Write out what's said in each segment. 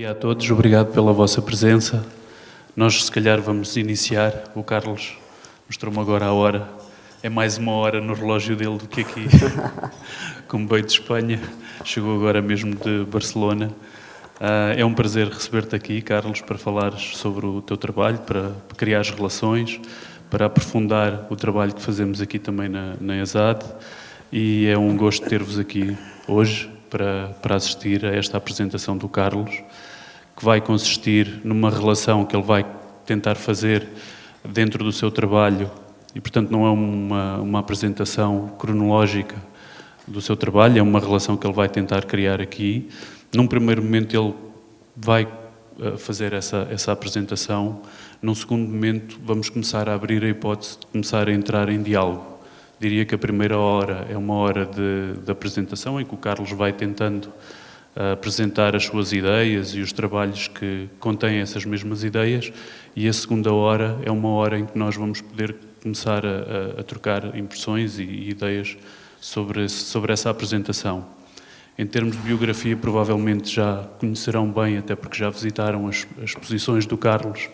dia a todos, obrigado pela vossa presença. Nós, se calhar, vamos iniciar. O Carlos mostrou-me agora a hora. É mais uma hora no relógio dele do que aqui. Como veio de Espanha, chegou agora mesmo de Barcelona. Uh, é um prazer receber-te aqui, Carlos, para falares sobre o teu trabalho, para criar as relações, para aprofundar o trabalho que fazemos aqui também na, na ESAD. E é um gosto ter-vos aqui hoje para, para assistir a esta apresentação do Carlos que vai consistir numa relação que ele vai tentar fazer dentro do seu trabalho e, portanto, não é uma, uma apresentação cronológica do seu trabalho, é uma relação que ele vai tentar criar aqui. Num primeiro momento ele vai eh, fazer essa, essa apresentação, num segundo momento vamos começar a abrir a hipótese de começar a entrar em diálogo. Diria que a primeira hora é uma hora de, de apresentação em que o Carlos vai tentando apresentar as suas ideias e os trabalhos que contêm essas mesmas ideias e a segunda hora é uma hora em que nós vamos poder começar a, a, a trocar impressões e, e ideias sobre, sobre essa apresentação. Em termos de biografia, provavelmente já conhecerão bem, até porque já visitaram as, as exposições do Carlos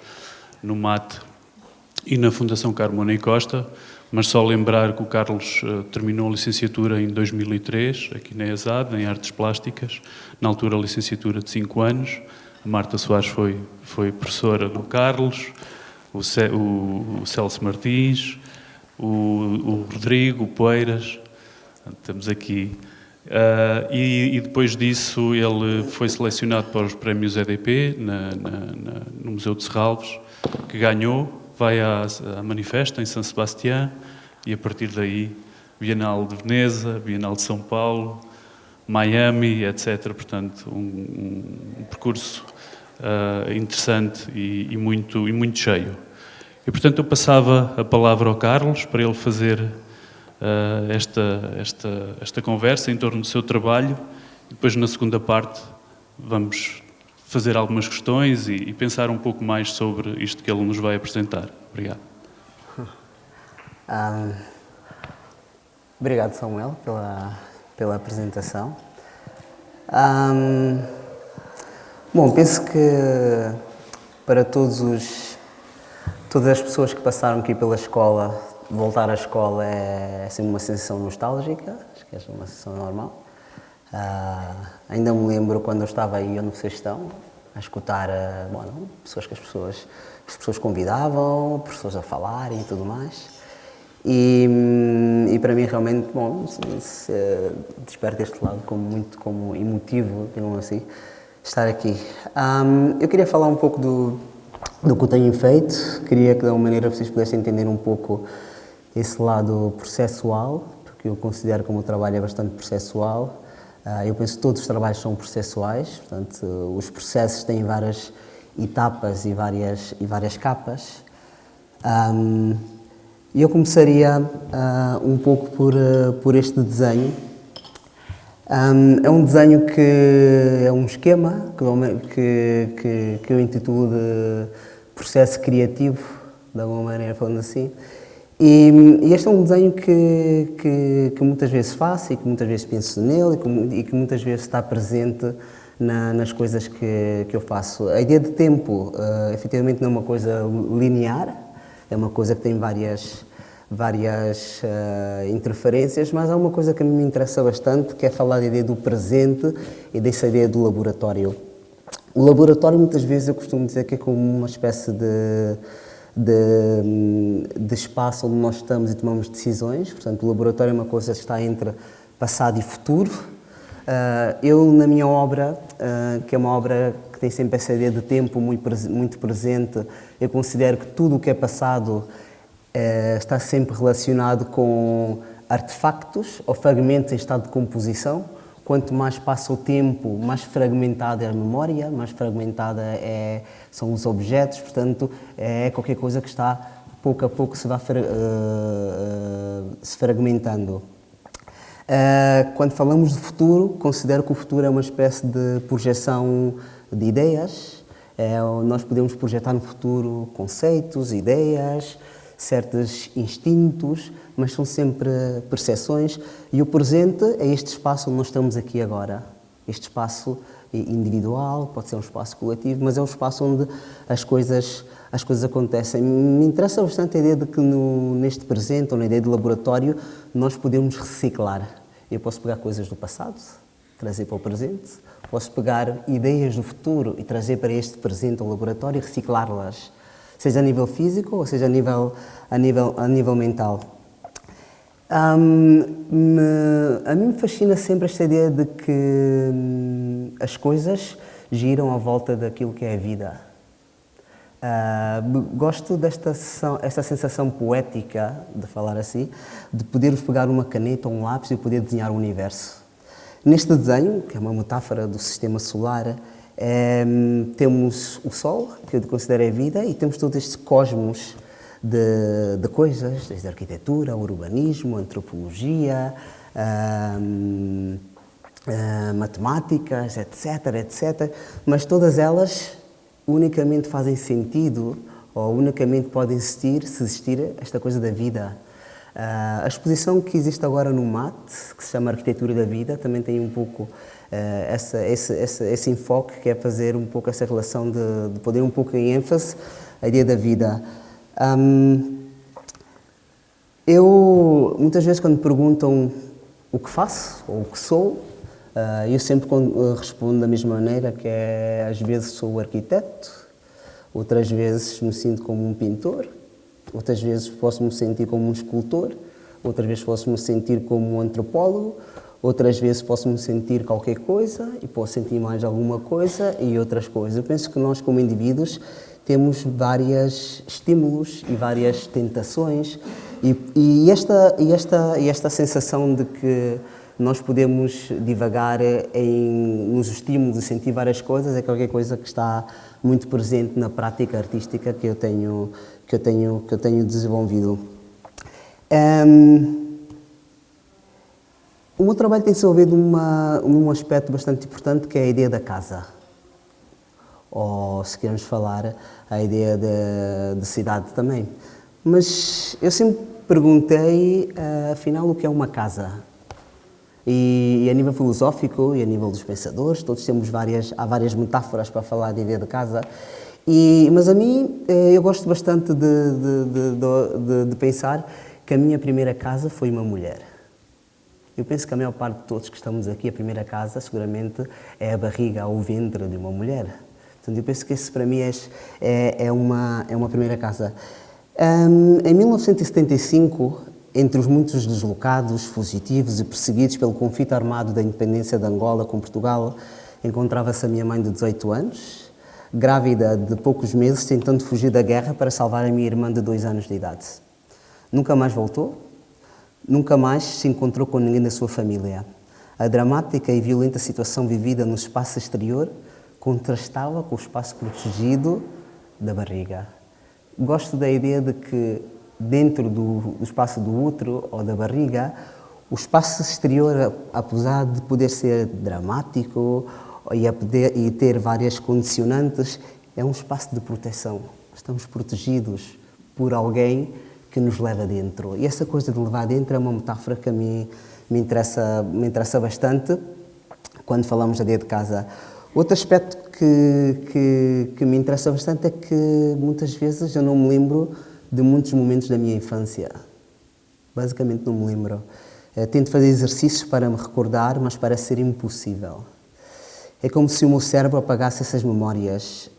no MAT e na Fundação Carmona e Costa, mas só lembrar que o Carlos uh, terminou a licenciatura em 2003, aqui na ESAD, em Artes Plásticas, na altura a licenciatura de 5 anos. A Marta Soares foi, foi professora do Carlos, o, Ce, o, o Celso Martins, o, o Rodrigo, o Poeiras, estamos aqui. Uh, e, e, depois disso ele foi selecionado para os prémios EDP na, na, na, no Museu de Serralves, que ganhou vai à, à Manifesta, em São Sebastião, e a partir daí, Bienal de Veneza, Bienal de São Paulo, Miami, etc. Portanto, um, um percurso uh, interessante e, e, muito, e muito cheio. E, portanto, eu passava a palavra ao Carlos para ele fazer uh, esta, esta, esta conversa em torno do seu trabalho e depois, na segunda parte, vamos fazer algumas questões e, e, pensar um pouco mais sobre isto que ele nos vai apresentar. Obrigado. Um, obrigado, Samuel, pela, pela apresentação. Um, bom, penso que para todos os, todas as pessoas que passaram aqui pela escola, voltar à escola é sempre uma sensação nostálgica, acho que é uma sensação normal. Uh, ainda me lembro quando eu estava aí no Sextão, a escutar bom, pessoas que as pessoas, as pessoas convidavam, pessoas a falarem e tudo mais. E, hum, e para mim realmente, bom, se, se, desperta este lado como muito como emotivo, digamos assim, estar aqui. Um, eu queria falar um pouco do, do que eu tenho feito, queria que de alguma maneira vocês pudessem entender um pouco esse lado processual, porque eu considero que o meu trabalho é bastante processual, eu penso que todos os trabalhos são processuais, portanto, os processos têm várias etapas e várias, e várias capas. E eu começaria uh, um pouco por, uh, por este desenho. É um desenho que é um esquema que, que, que eu intitulo de processo criativo, de alguma maneira falando assim. E, e, este é um desenho que, que, que, muitas vezes faço e que muitas vezes penso nele e que, e que muitas vezes está presente na, nas coisas que, que eu faço. A ideia de tempo, uh, efetivamente, não é uma coisa linear, é uma coisa que tem várias, várias uh, interferências, mas há uma coisa que me interessa bastante, que é falar da ideia do presente e dessa ideia do laboratório. O laboratório, muitas vezes, eu costumo dizer que é como uma espécie de de, de espaço onde nós estamos e tomamos decisões. Portanto, o laboratório é uma coisa que está entre passado e futuro. Uh, eu, na minha obra, uh, que é uma obra que tem sempre essa ideia de tempo muito, presente, eu considero que tudo o que é passado uh, está sempre relacionado com artefactos ou fragmentos em estado de composição quanto mais passa o tempo, mais fragmentada é a memória, mais fragmentada é, são os objetos, portanto, é qualquer coisa que está pouco a pouco se vai uh, uh, se fragmentando. Uh, quando falamos de futuro, considero que o futuro é uma espécie de projeção de ideias. É, nós podemos projetar no futuro conceitos, ideias, certos instintos, mas são sempre percepções e o presente é este espaço onde nós estamos aqui agora. Este espaço individual, pode ser um espaço coletivo, mas é um espaço onde as coisas, as coisas acontecem. Me interessa bastante a ideia de que no, neste presente, ou na ideia de laboratório, nós podemos reciclar. Eu posso pegar coisas do passado, trazer para o presente, posso pegar ideias do futuro e trazer para este presente ao laboratório e reciclá-las, seja a nível físico ou seja a nível, a nível, a nível mental. Um, me, a mim me fascina sempre esta ideia de que hum, as coisas giram à volta daquilo que é a vida. Uh, gosto desta esta sensação poética, de falar assim, de poder pegar uma caneta ou um lápis e poder desenhar o universo. Neste desenho, que é uma metáfora do sistema solar, é, temos o Sol, que eu considero a vida, e temos todos estes cosmos de, de coisas, desde arquitetura, urbanismo, antropologia, hum, matemáticas, etc, etc. Mas todas elas unicamente fazem sentido ou unicamente podem existir se existir esta coisa da vida. Uh, a exposição que existe agora no MAT, que se chama Arquitetura da Vida, também tem um pouco uh, essa, esse, esse, esse, enfoque que é fazer um pouco essa relação de, de poder um pouco em ênfase a ideia da vida. Um, eu, muitas vezes, quando perguntam o que faço ou o que sou, uh, eu sempre respondo da mesma maneira, que é, às vezes sou arquiteto, outras vezes me sinto como um pintor, outras vezes posso me sentir como um escultor, outras vezes posso me sentir como um antropólogo, outras vezes posso me sentir qualquer coisa e posso sentir mais alguma coisa e outras coisas. Eu penso que nós, como indivíduos, temos vários estímulos e várias tentações e, e, esta, e, esta, e esta sensação de que nós podemos divagar em, nos estímulos e sentir várias coisas é qualquer coisa que está muito presente na prática artística que eu tenho, que eu tenho, que eu tenho desenvolvido. Um, o meu trabalho tem se numa, num aspecto bastante importante que é a ideia da casa ou se queremos falar a ideia de, de cidade também. Mas eu sempre perguntei, uh, afinal, o que é uma casa? E, e, a nível filosófico e a nível dos pensadores, todos temos várias, há várias metáforas para falar da ideia de casa. E, mas a mim, eh, eu gosto bastante de, de, de, de, pensar que a minha primeira casa foi uma mulher. Eu penso que a maior parte de todos que estamos aqui, a primeira casa, seguramente, é a barriga ou o ventre de uma mulher. Portanto, eu penso que esse para mim é, é, é uma, é uma primeira casa. Um, em 1975, entre os muitos deslocados, fugitivos e perseguidos pelo conflito armado da independência de Angola com Portugal, encontrava-se a minha mãe de 18 anos, grávida de poucos meses, tentando fugir da guerra para salvar a minha irmã de dois anos de idade. Nunca mais voltou, nunca mais se encontrou com ninguém da sua família. A dramática e violenta situação vivida no espaço exterior contrastava com o espaço protegido da barriga. Gosto da ideia de que dentro do, espaço do útero ou da barriga, o espaço exterior, apesar de poder ser dramático e, poder, e ter várias condicionantes, é um espaço de proteção. Estamos protegidos por alguém que nos leva dentro. E essa coisa de levar dentro é uma metáfora que a mim me interessa, me interessa bastante quando falamos da ideia de casa. Outro aspecto que, que, que, me interessa bastante é que muitas vezes eu não me lembro de muitos momentos da minha infância. Basicamente não me lembro. Eu eh, tento fazer exercícios para me recordar, mas parece ser impossível. É como se o meu cérebro apagasse essas memórias.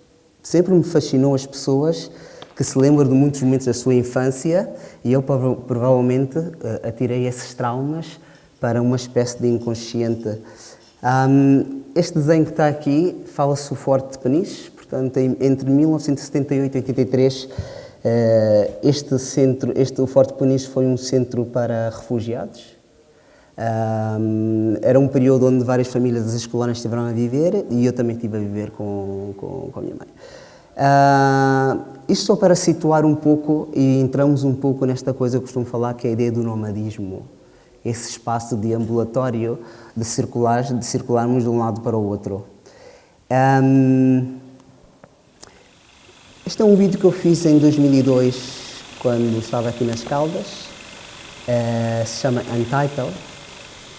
Sempre me fascinou as pessoas que se lembram de muitos momentos da sua infância e eu provavelmente eh, atirei esses traumas para uma espécie de inconsciente. Um, este desenho que está aqui fala-se o Forte de Peniche, portanto, entre 1978 e 83, eh, este centro, este, o Forte de Peniche foi um centro para refugiados. era um período onde várias famílias das escolanas estiveram a viver e eu também estive a viver com, com, com a minha mãe. Uh, isto só para situar um pouco e entramos um pouco nesta coisa que eu costumo falar, que é a ideia do nomadismo esse espaço de ambulatório de circular, de circularmos de um lado para o outro. Um, este é um vídeo que eu fiz em 2002, quando estava aqui nas Caldas, uh, se chama Untitled,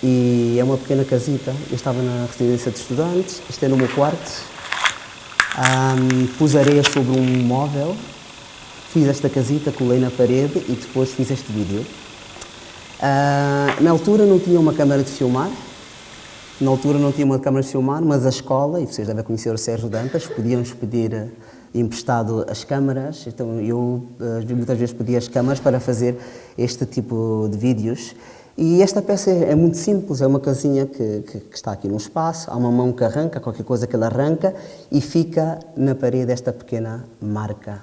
e é uma pequena casita. Eu estava na residência de estudantes, isto é no meu quarto. Um, pus areia sobre um móvel, fiz esta casita, colei na parede e depois fiz este vídeo. Uh, na altura não tinha uma câmara de filmar, na altura não tinha uma câmara de filmar, mas a escola, e vocês devem conhecer o Sérgio Dantas, podíamos pedir eh, emprestado as câmaras, então eu uh, muitas vezes pedia as câmaras para fazer este tipo de vídeos. E esta peça é, é muito simples, é uma casinha que, que, que, está aqui no espaço, há uma mão que arranca, qualquer coisa que ela arranca, e fica na parede esta pequena marca.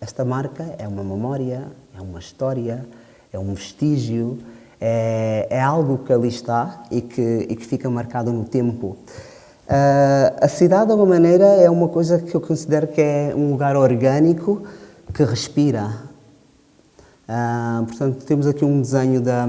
Esta marca é uma memória, é uma história, é um vestígio, é, é algo que ali está e que, e que fica marcado no tempo. Uh, a cidade, de alguma maneira, é uma coisa que eu considero que é um lugar orgânico que respira. Uh, portanto, temos aqui um desenho da,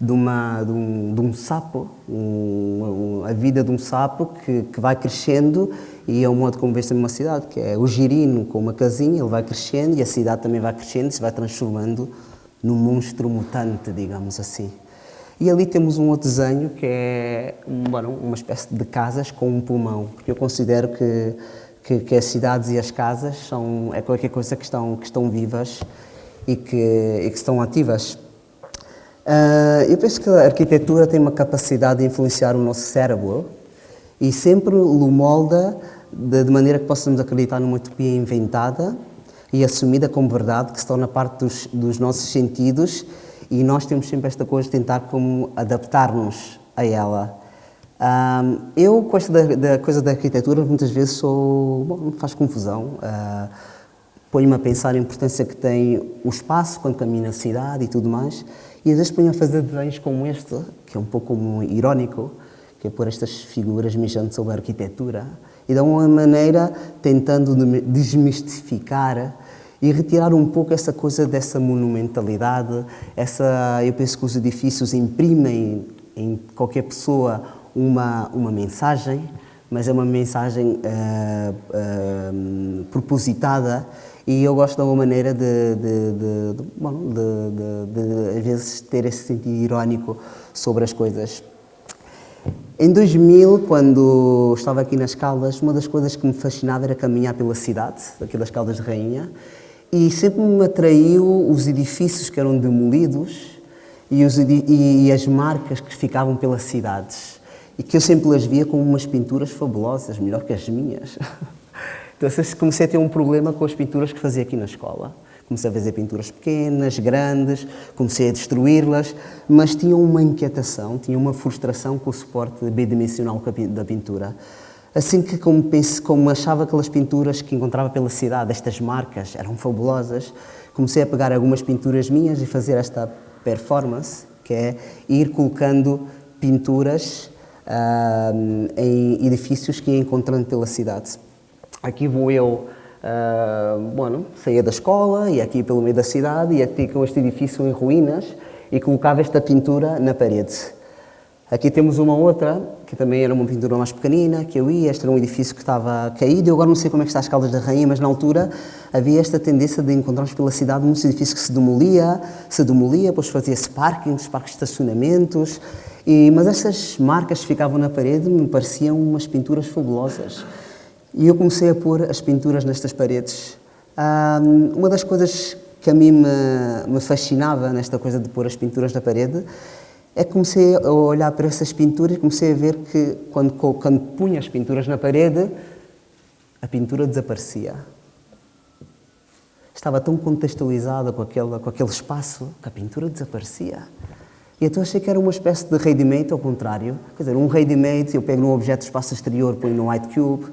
de, uma, de, um, de um sapo, um, a vida de um sapo que, que vai crescendo e é o modo como vê se numa cidade, que é o girino com uma casinha, ele vai crescendo e a cidade também vai crescendo se vai transformando num monstro mutante, digamos assim. E ali temos um outro desenho que é bueno, uma espécie de casas com um pulmão, porque eu considero que, que, que, as cidades e as casas são, é qualquer coisa que estão, que estão vivas e que, e que estão ativas. Uh, eu penso que a arquitetura tem uma capacidade de influenciar o nosso cérebro e sempre o molda de, maneira que possamos acreditar numa utopia inventada e assumida como verdade, que se torna parte dos, dos nossos sentidos e nós temos sempre esta coisa de tentar como adaptar-nos a ela. Um, eu, com esta da, da, coisa da arquitetura, muitas vezes sou, bom, me faz confusão. Uh, Ponho-me a pensar a importância que tem o espaço quando caminho na cidade e tudo mais, e às vezes ponho a fazer desenhos como este, que é um pouco como irónico, que é pôr estas figuras mijando sobre a arquitetura, e de uma maneira tentando desmistificar e retirar um pouco essa coisa dessa monumentalidade, essa, eu penso que os edifícios imprimem em qualquer pessoa uma, uma mensagem, mas é uma mensagem uh, uh, propositada e eu gosto de uma maneira de, de, de, de, bom, de, às vezes, ter esse sentido irónico sobre as coisas. Em 2000, quando estava aqui nas Caldas, uma das coisas que me fascinava era caminhar pela cidade, aqui das Caldas de Rainha, e sempre me atraiu os edifícios que eram demolidos e, os, e, as marcas que ficavam pelas cidades, e que eu sempre as via como umas pinturas fabulosas, melhor que as minhas. Então comecei a ter um problema com as pinturas que fazia aqui na escola. Comecei a fazer pinturas pequenas, grandes, comecei a destruí-las, mas tinha uma inquietação, tinha uma frustração com o suporte bidimensional da pintura. Assim que, como, pense, como achava aquelas pinturas que encontrava pela cidade, estas marcas eram fabulosas, comecei a pegar algumas pinturas minhas e fazer esta performance, que é ir colocando pinturas uh, em edifícios que ia encontrando pela cidade. Aqui vou eu, uh, bueno, saía da escola, ia aqui pelo meio da cidade, ia aqui com este edifício em ruínas e colocava esta pintura na parede. Aqui temos uma outra, que também era uma pintura mais pequenina, que eu ia, este era um edifício que estava caído, eu agora não sei como é que está as Caldas da Rainha, mas na altura havia esta tendência de encontrarmos pela cidade muitos edifícios que se demolia, se demolia, depois fazia-se parkings, parques de estacionamentos, e, mas essas marcas que ficavam na parede me pareciam umas pinturas fabulosas. E eu comecei a pôr as pinturas nestas paredes. Um, uma das coisas que a mim me, me, fascinava nesta coisa de pôr as pinturas na parede é que comecei a olhar para essas pinturas e comecei a ver que quando, quando punha as pinturas na parede, a pintura desaparecia. Estava tão contextualizada com aquele, com aquele espaço que a pintura desaparecia. E então achei que era uma espécie de ready-made, ao contrário. Quer dizer, um ready-made, eu pego num objeto do espaço exterior, ponho no white cube,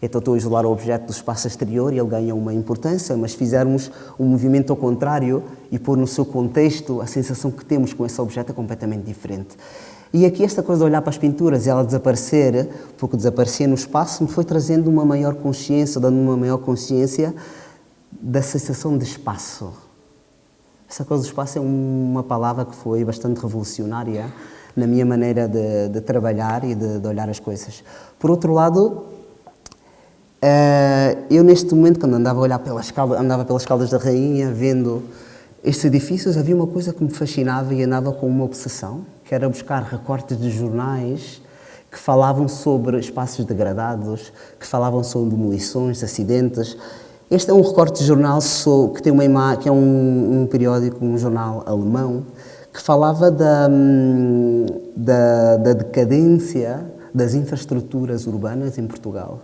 então estou a isolar o objeto do espaço exterior e ele ganha uma importância, mas fizermos um movimento ao contrário e pôr no seu contexto, a sensação que temos com esse objeto é completamente diferente. E aqui esta coisa de olhar para as pinturas e ela desaparecer, porque desaparecia no espaço, me foi trazendo uma maior consciência, dando uma maior consciência da sensação de espaço. Essa coisa do espaço é uma palavra que foi bastante revolucionária na minha maneira de, de trabalhar e de, de olhar as coisas. Por outro lado, Uh, eu, neste momento, quando andava a olhar pelas caldas, andava pelas caldas da Rainha, vendo estes edifícios, havia uma coisa que me fascinava e andava com uma obsessão, que era buscar recortes de jornais que falavam sobre espaços degradados, que falavam sobre demolições, acidentes. Este é um recorte de jornal que, tem uma que é um, um periódico, um jornal alemão, que falava da, hum, da, da decadência das infraestruturas urbanas em Portugal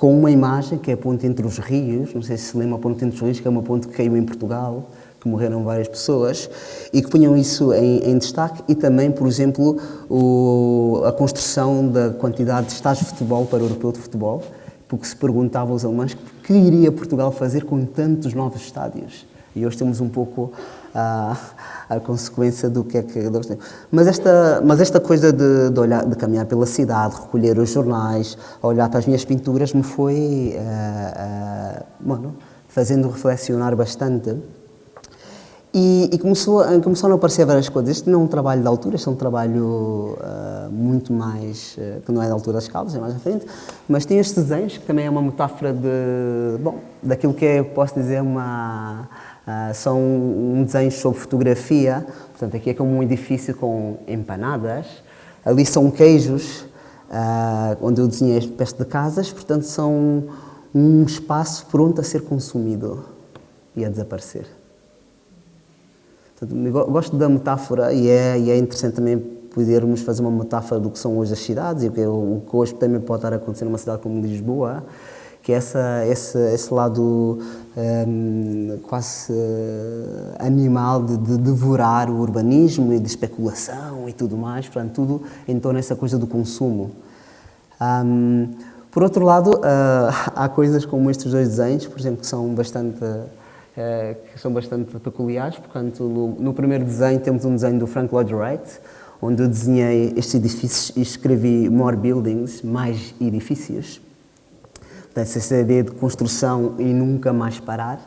com uma imagem que é a ponte entre os rios, não sei se se lembra a ponte entre os rios, que é uma ponte que caiu em Portugal, que morreram várias pessoas, e que punham isso em, em destaque, e também, por exemplo, o, a construção da quantidade de estádios de futebol para o europeu de futebol, porque se perguntavam aos alemães o que iria Portugal fazer com tantos novos estádios. E hoje temos um pouco a, a consequência do que é que eles têm. Mas esta, mas esta coisa de, de, olhar, de caminhar pela cidade, recolher os jornais, olhar para as minhas pinturas, me foi uh, uh, bueno, fazendo reflexionar bastante. E, e, começou, começaram a aparecer várias coisas. Este não é um trabalho de altura, este é um trabalho uh, muito mais. Uh, que não é da altura das calças, é mais à frente. Mas tem estes desenhos, que também é uma metáfora de. bom, daquilo que é, posso dizer, uma Uh, são um desenho sobre fotografia, portanto aqui é como um edifício com empanadas, ali são queijos, uh, onde eu desenhei este peste de casas, portanto são um espaço pronto a ser consumido e a desaparecer. Portanto, gosto da metáfora e é, e é interessante também podermos fazer uma metáfora do que são hoje as cidades e o que, o que hoje também pode estar a acontecer numa cidade como Lisboa, que é essa, esse, esse lado um, quase uh, animal de, de, devorar o urbanismo e de especulação e tudo mais, portanto, tudo em torno dessa coisa do consumo. Um, por outro lado, uh, há coisas como estes dois desenhos, por exemplo, que são bastante, uh, que são bastante peculiares. Portanto, no, no, primeiro desenho temos um desenho do Frank Lloyd Wright, onde eu desenhei estes edifícios e escrevi more buildings, mais edifícios essa ideia de construção e nunca mais parar.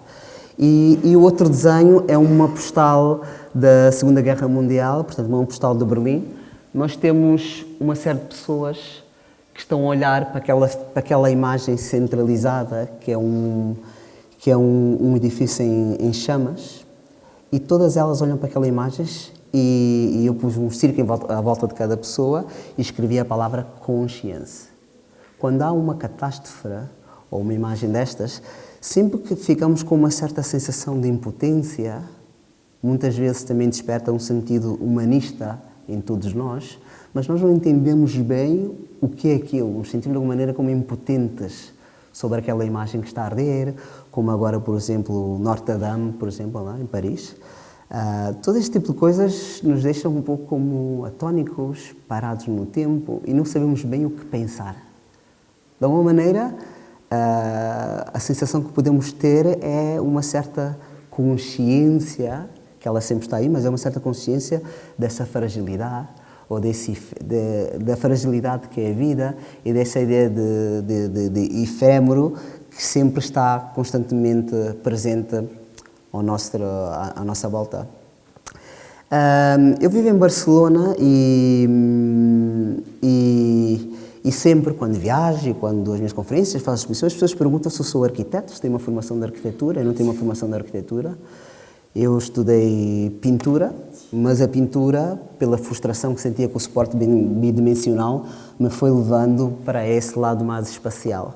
E, e, o outro desenho é uma postal da Segunda Guerra Mundial, portanto, uma postal de Berlim. Nós temos uma série de pessoas que estão a olhar para aquela, para aquela imagem centralizada, que é um, que é um, um edifício em, em, chamas, e todas elas olham para aquela imagem e, e eu pus um círculo volta, à volta de cada pessoa e escrevi a palavra consciência. Quando há uma catástrofe ou uma imagem destas, sempre que ficamos com uma certa sensação de impotência, muitas vezes também desperta um sentido humanista em todos nós, mas nós não entendemos bem o que é aquilo, nos sentimos de alguma maneira como impotentes sobre aquela imagem que está a arder, como agora, por exemplo, Notre Dame, por exemplo, lá em Paris. Uh, todo este tipo de coisas nos deixam um pouco como atónicos, parados no tempo e não sabemos bem o que pensar. De alguma maneira, a sensação que podemos ter é uma certa consciência, que ela sempre está aí, mas é uma certa consciência dessa fragilidade, ou desse, de, da fragilidade que é a vida e dessa ideia de, de, de, de efêmero que sempre está constantemente presente ao nosso, à, à nossa volta. Eu vivo em Barcelona e, e e sempre, quando viajo quando dou as minhas conferências, faço exposições, as pessoas perguntam se eu sou arquiteto, se tenho uma formação de arquitetura. Eu não tenho uma formação de arquitetura. Eu estudei pintura, mas a pintura, pela frustração que sentia com o suporte bidimensional, me foi levando para esse lado mais espacial.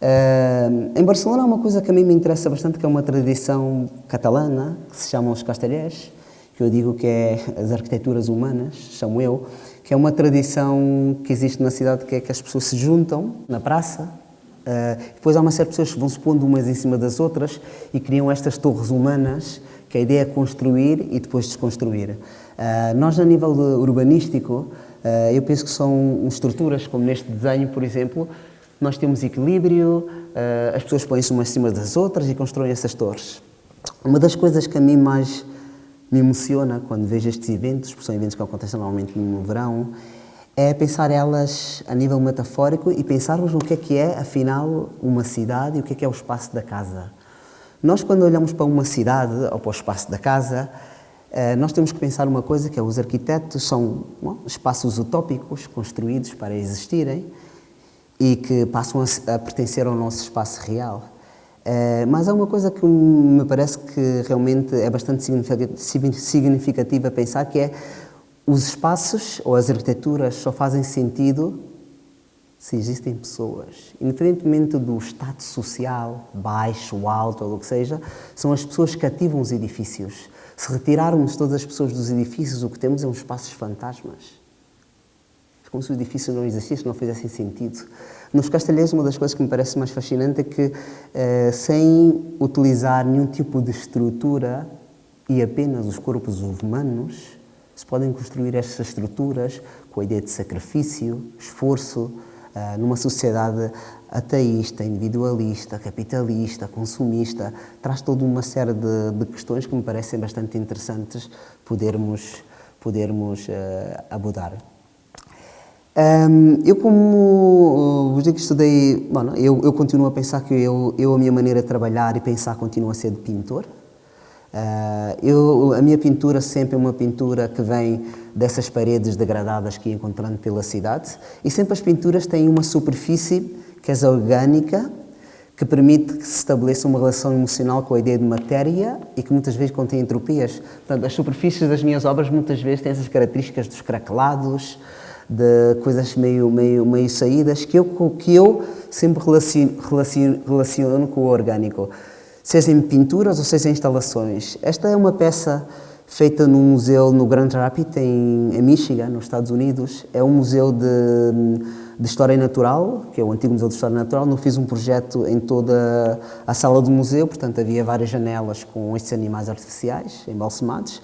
Uh, em Barcelona há uma coisa que a mim me interessa bastante, que é uma tradição catalana, que se chama os castellers, que eu digo que é as arquiteturas humanas, chamo eu, que é uma tradição que existe na cidade, que é que as pessoas se juntam na praça, uh, depois há uma série de pessoas que vão se pondo umas em cima das outras e criam estas torres humanas, que a ideia é construir e depois desconstruir. Uh, nós, a nível urbanístico, uh, eu penso que são estruturas, como neste desenho, por exemplo, nós temos equilíbrio, as pessoas põem-se umas em cima das outras e constroem essas torres. Uma das coisas que a mim mais me emociona quando vejo estes eventos, porque são eventos que acontecem normalmente no verão, é pensar elas a nível metafórico e pensarmos no que é que é, afinal, uma cidade e o que é que é o espaço da casa. Nós, quando olhamos para uma cidade ou para o espaço da casa, eh, nós temos que pensar uma coisa que é os arquitetos são bom, espaços utópicos construídos para existirem e que passam a, a pertencer ao nosso espaço real. Eh, mas há uma coisa que me parece que realmente é bastante significativa pensar, que é os espaços ou as arquiteturas só fazem sentido se existem pessoas. Independentemente do status social, baixo, alto ou o que seja, são as pessoas que ativam os edifícios. Se retirarmos todas as pessoas dos edifícios, o que temos é uns espaços fantasmas. É como se o edifício não existisse, não fizesse sentido. Nos Castelheiros, uma das coisas que me parece mais fascinante é que, eh, sem utilizar nenhum tipo de estrutura e apenas os corpos humanos, se podem construir estas estruturas com a ideia de sacrifício, esforço, uh, numa sociedade ateísta, individualista, capitalista, consumista, traz toda uma série de, de questões que me parecem bastante interessantes podermos, podermos uh, abordar. Um, eu, como vos digo que estudei, bueno, eu, eu continuo a pensar que eu, eu, a minha maneira de trabalhar e pensar continua a ser de pintor. Uh, eu, a minha pintura sempre é uma pintura que vem dessas paredes degradadas que ia encontrando pela cidade e sempre as pinturas têm uma superfície que é orgânica, que permite que se estabeleça uma relação emocional com a ideia de matéria e que muitas vezes contém entropias. Portanto, as superfícies das minhas obras muitas vezes têm essas características dos craquelados, de coisas meio, meio, meio saídas, que eu, que eu sempre relaciono, relaciono, relaciono com o orgânico seja em pinturas ou seja em instalações. Esta é uma peça feita num museu no Grand Rapids, em, em Michigan, nos Estados Unidos. É um museu de, de História Natural, que é o antigo Museu de História Natural. Não fiz um projeto em toda a sala do museu, portanto havia várias janelas com estes animais artificiais, embalsamados.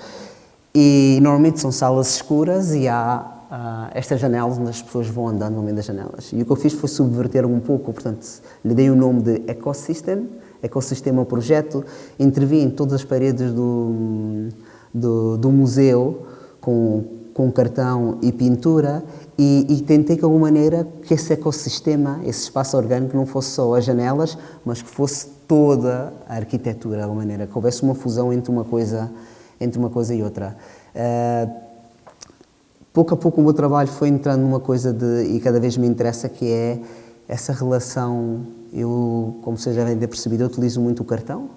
E normalmente são salas escuras e há uh, estas janelas onde as pessoas vão andando no meio das janelas. E o que eu fiz foi subverter um pouco, portanto, lhe dei o nome de Ecosystem, Ecossistema Projeto, intervi em todas as paredes do, do, do museu com, com cartão e pintura e, e, tentei de alguma maneira que esse ecossistema, esse espaço orgânico não fosse só as janelas, mas que fosse toda a arquitetura de alguma maneira, que houvesse uma fusão entre uma coisa, entre uma coisa e outra. Uh, pouco a pouco o meu trabalho foi entrando numa coisa de, e cada vez me interessa, que é essa relação eu, como vocês devem ter percebido, eu utilizo muito o cartão.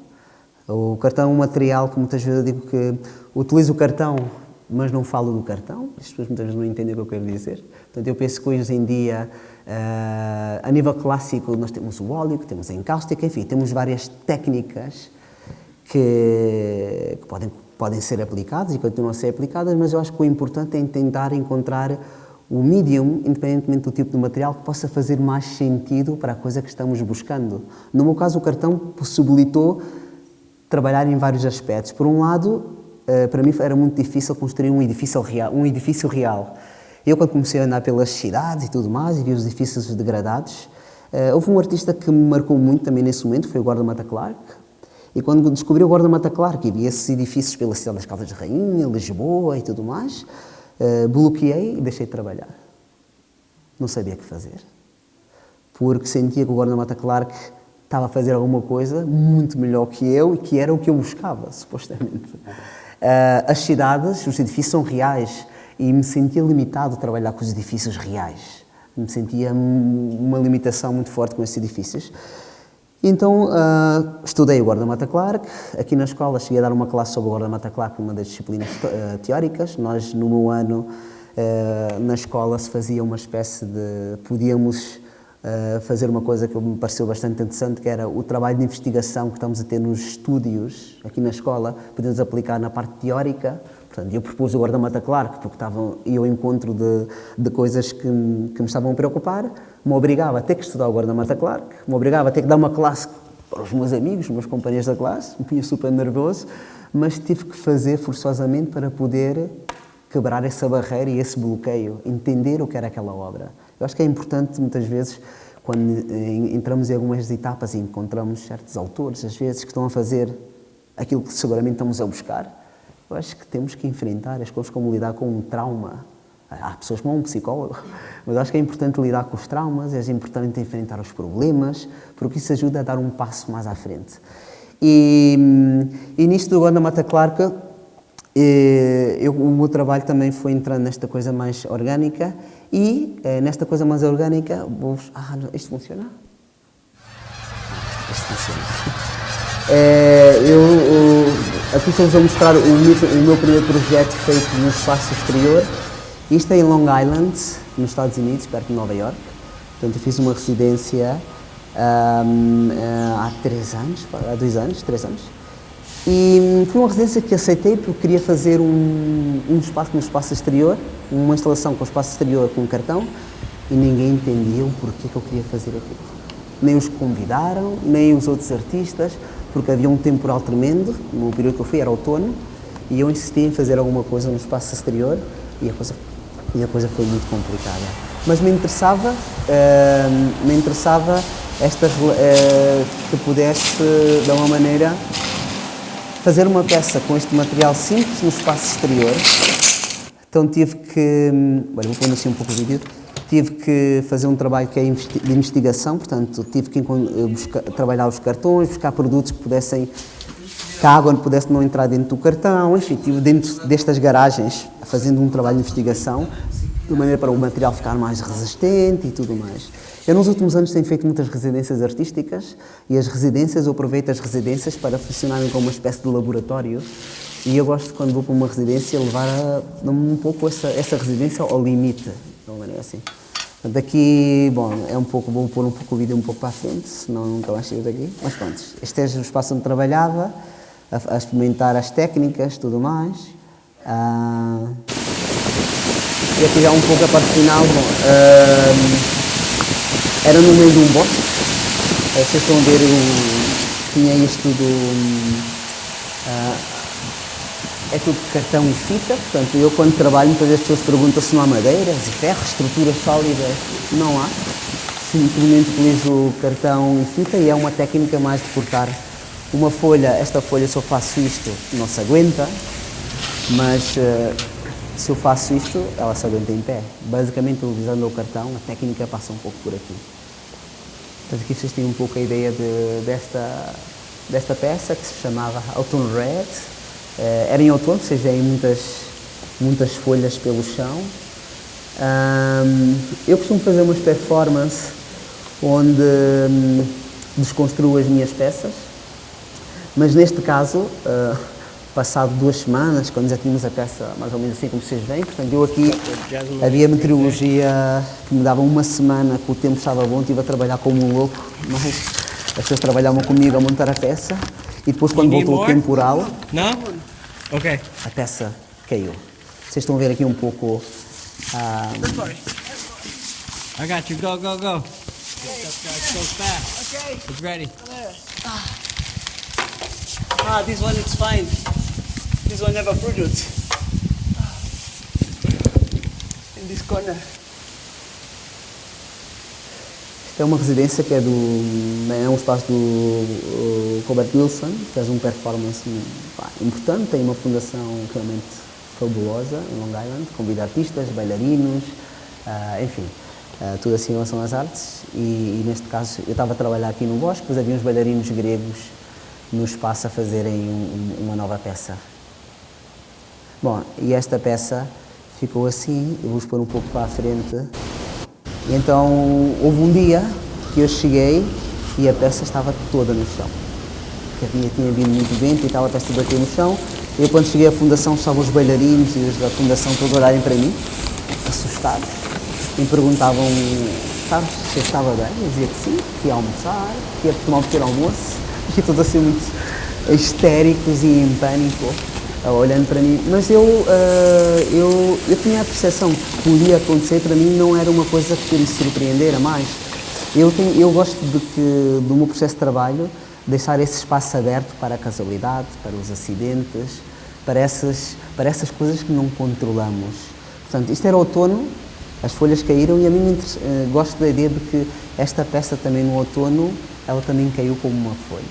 O cartão é um material que muitas vezes eu digo que utilizo o cartão, mas não falo do cartão. As pessoas muitas vezes não entendem o que eu quero dizer. Portanto, eu penso que hoje em dia, uh, a nível clássico, nós temos o óleo, temos a encáustica, enfim, temos várias técnicas que, que podem, podem ser aplicadas e continuam a ser aplicadas, mas eu acho que o importante é tentar encontrar o medium, independentemente do tipo de material, que possa fazer mais sentido para a coisa que estamos buscando. No meu caso, o cartão possibilitou trabalhar em vários aspectos. Por um lado, eh, para mim era muito difícil construir um edifício real. Um edifício real. Eu, quando comecei a andar pelas cidades e tudo mais, e vi os edifícios degradados, eh, houve um artista que me marcou muito também nesse momento, foi o guarda-mata Clark. E quando descobri o guarda-mata Clark e vi esses edifícios pela cidade das Caldas de Rainha, Lisboa e tudo mais, Uh, bloqueei e deixei de trabalhar. Não sabia o que fazer. Porque sentia que o guarda-mata Clark estava a fazer alguma coisa muito melhor que eu e que era o que eu buscava, supostamente. Uh, as cidades, os edifícios são reais e me sentia limitado a trabalhar com os edifícios reais. Me sentia uma limitação muito forte com esses edifícios. Então, uh, estudei o guarda-mata Clark. Aqui na escola cheguei a dar uma classe sobre o guarda-mata Clark, uma das disciplinas uh, teóricas. Nós, no meu ano, uh, na escola se fazia uma espécie de... Podíamos fazer uma coisa que me pareceu bastante interessante, que era o trabalho de investigação que estamos a ter nos estúdios, aqui na escola, podemos aplicar na parte teórica, Portanto, eu propus o guarda-mata Clark porque estava, ia ao encontro de, de coisas que, que me estavam a preocupar, me obrigava a ter que estudar o guarda-mata Clark, me obrigava a ter que dar uma classe para os meus amigos, os meus companheiros da classe, me punha super nervoso, mas tive que fazer forçosamente para poder quebrar essa barreira e esse bloqueio, entender o que era aquela obra. Eu acho que é importante, muitas vezes, quando entramos em algumas etapas e encontramos certos autores, às vezes, que estão a fazer aquilo que seguramente estamos a buscar, eu acho que temos que enfrentar as coisas como lidar com um trauma. Há pessoas que vão um psicólogo, mas acho que é importante lidar com os traumas, é importante enfrentar os problemas, porque isso ajuda a dar um passo mais à frente. E, e nisto do Gonda Mata Clark, eh, eu, o meu trabalho também foi entrando nesta coisa mais orgânica e eh, nesta coisa mais orgânica, vou ah, isto funciona? Isto funciona. É, eu, aqui estamos a mostrar o o meu primeiro projeto feito no espaço exterior. Isto é em Long Island, nos Estados Unidos, perto de Nova York. Portanto, eu fiz uma residência um, há três anos, há dois anos, três anos. E foi uma residência que aceitei porque queria fazer um, um espaço no espaço exterior, uma instalação com o espaço exterior com um cartão e ninguém entendia o porquê que eu queria fazer aquilo. Nem os convidaram, nem os outros artistas, porque havia um temporal tremendo, no período que eu fui, era outono, e eu insisti em fazer alguma coisa no espaço exterior e a coisa, e a coisa foi muito complicada. Mas me interessava, uh, me interessava esta, uh, que pudesse, de alguma maneira, fazer uma peça com este material simples no espaço exterior. Então tive que, olha, vou pôr assim um pouco o vídeo, tive que fazer um trabalho que é de investigação, portanto tive que buscar, trabalhar os cartões, buscar produtos que pudessem, que a água pudesse não entrar dentro do cartão, enfim, estive dentro destas garagens fazendo um trabalho de investigação, de maneira para o material ficar mais resistente e tudo mais. Eu nos últimos anos tenho feito muitas residências artísticas e as residências, eu aproveito as residências para funcionarem como uma espécie de laboratório e eu gosto, quando vou para uma residência, levar um pouco essa, essa residência ao limite, de uma maneira assim. Daqui, bom, é um pouco, vou pôr um pouco o vídeo um pouco para a frente, senão nunca mais chego daqui. Mas pronto, este é o espaço onde trabalhava, a, a experimentar as técnicas, tudo mais. Ah, e aqui já um pouco a parte final, bom, ah, era no meio de um bosque. Eh, vocês estão a ver, tinha isto do. Uh, é tudo cartão e fita, portanto, eu quando trabalho, muitas vezes as pessoas perguntam se não há madeiras e ferro, estruturas sólidas. Não há. Simplesmente utilizo cartão e fita e é uma técnica mais de cortar uma folha. Esta folha, se eu faço isto, não se aguenta, mas uh, se eu faço isto, ela se aguenta em pé. Basicamente, utilizando o cartão, a técnica passa um pouco por aqui. Portanto, aqui vocês têm um pouco a ideia de, desta, desta peça que se chamava Autumn Red. Eh, era em outono, vocês veem muitas, muitas folhas pelo chão. Um, eu costumo fazer umas performances onde um, desconstruo as minhas peças, mas neste caso, uh, passado duas semanas, quando já tínhamos a peça mais ou menos assim como vocês veem, portanto eu aqui havia meteorologia que me dava uma semana que o tempo estava bom, estive a trabalhar como um louco, mas as pessoas trabalhavam comigo a montar a peça e depois quando voltou o temporal, não? Ok. a peça caiu. Vocês estão a ver aqui um pouco a... I got you, go, go, go. Go fast. Okay. It's ready. Ah, this one is fine. This one never produced. In this corner. É uma residência que é do é um espaço do Robert Wilson, que faz um performance pá, importante, tem uma fundação realmente fabulosa em Long Island, convida artistas, bailarinos, uh, enfim, uh, tudo assim em relação às artes. E, e, neste caso eu estava a trabalhar aqui no bosque, depois havia uns bailarinos gregos no espaço a fazerem um, uma nova peça. Bom, e esta peça ficou assim, eu vou pôr um pouco para a frente. E então houve um dia que eu cheguei e a peça estava toda no chão. Que havia, tinha vindo muito vento e estava a peça aqui no chão. Eu, quando cheguei à fundação estavam os bailarinos e os da fundação todos olharem para mim, assustados, e me perguntavam, sabes, se eu estava bem? Eu dizia que sim, que ia almoçar, que ia tomar um pequeno almoço, e todos assim muito histéricos e em pânico. Olhando para mim, mas eu, uh, eu, eu tinha a percepção que podia acontecer, para mim não era uma coisa que me surpreendera mais. Eu, tenho, eu gosto de que, do meu processo de trabalho, deixar esse espaço aberto para a casualidade, para os acidentes, para essas, para essas coisas que não controlamos. Portanto, isto era outono, as folhas caíram e a mim uh, gosto da ideia de que esta peça também no outono, ela também caiu como uma folha.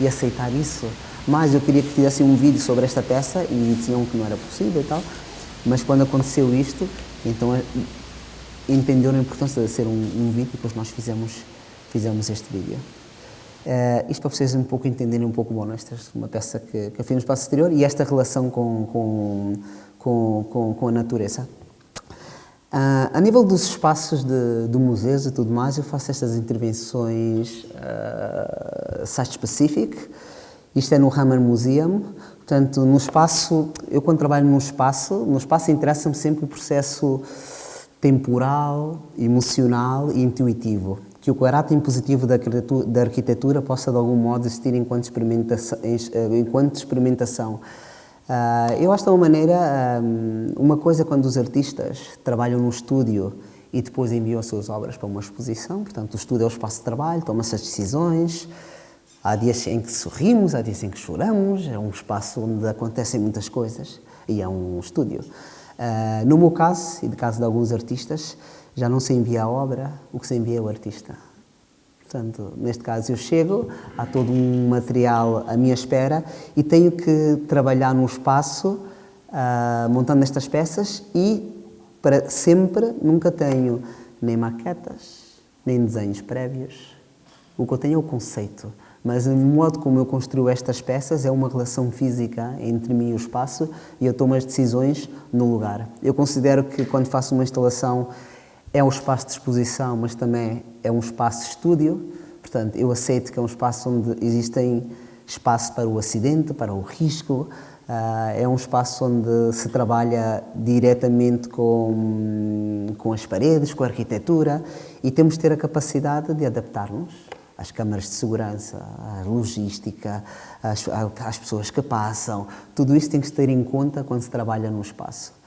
E aceitar isso mas eu queria que fizesse um vídeo sobre esta peça e diziam que não era possível e tal. Mas quando aconteceu isto, então eh, entenderam a importância de ser um, um vídeo e depois nós fizemos, fizemos este vídeo. Uh, isto para vocês um pouco entenderem um pouco, bom, esta é uma peça que, que eu fiz no espaço exterior e esta relação com, com, com, com, com a natureza. Uh, a nível dos espaços de, de museus e tudo mais, eu faço estas intervenções uh, site-specific, Isto é no Hammer Museum. Portanto, no espaço, eu quando trabalho no espaço, no espaço interessa-me sempre o processo temporal, emocional e intuitivo. Que o caráter impositivo da arquitetura, da arquitetura possa de algum modo existir enquanto experimentação. Enquanto experimentação. Uh, eu acho de uma maneira, um, uma coisa quando os artistas trabalham no estúdio e depois enviam as suas obras para uma exposição, portanto o estúdio é o espaço de trabalho, toma-se as decisões, há dias em que sorrimos, há dias em que choramos, é um espaço onde acontecem muitas coisas e é um estúdio. Uh, no meu caso, e no caso de alguns artistas, já não se envia a obra, o que se envia é o artista. Portanto, neste caso eu chego, há todo um material à minha espera e tenho que trabalhar no espaço, uh, montando estas peças e para sempre nunca tenho nem maquetas, nem desenhos prévios. O que eu tenho é o conceito, mas o modo como eu construo estas peças é uma relação física entre mim e o espaço e eu tomo as decisões no lugar. Eu considero que quando faço uma instalação é um espaço de exposição, mas também é um espaço de estúdio. Portanto, eu aceito que é um espaço onde existem espaço para o acidente, para o risco. Uh, é um espaço onde se trabalha diretamente com, com as paredes, com a arquitetura e temos de ter a capacidade de adaptar-nos às câmaras de segurança, à logística, às, às pessoas que passam. Tudo isso tem que se ter em conta quando se trabalha no espaço.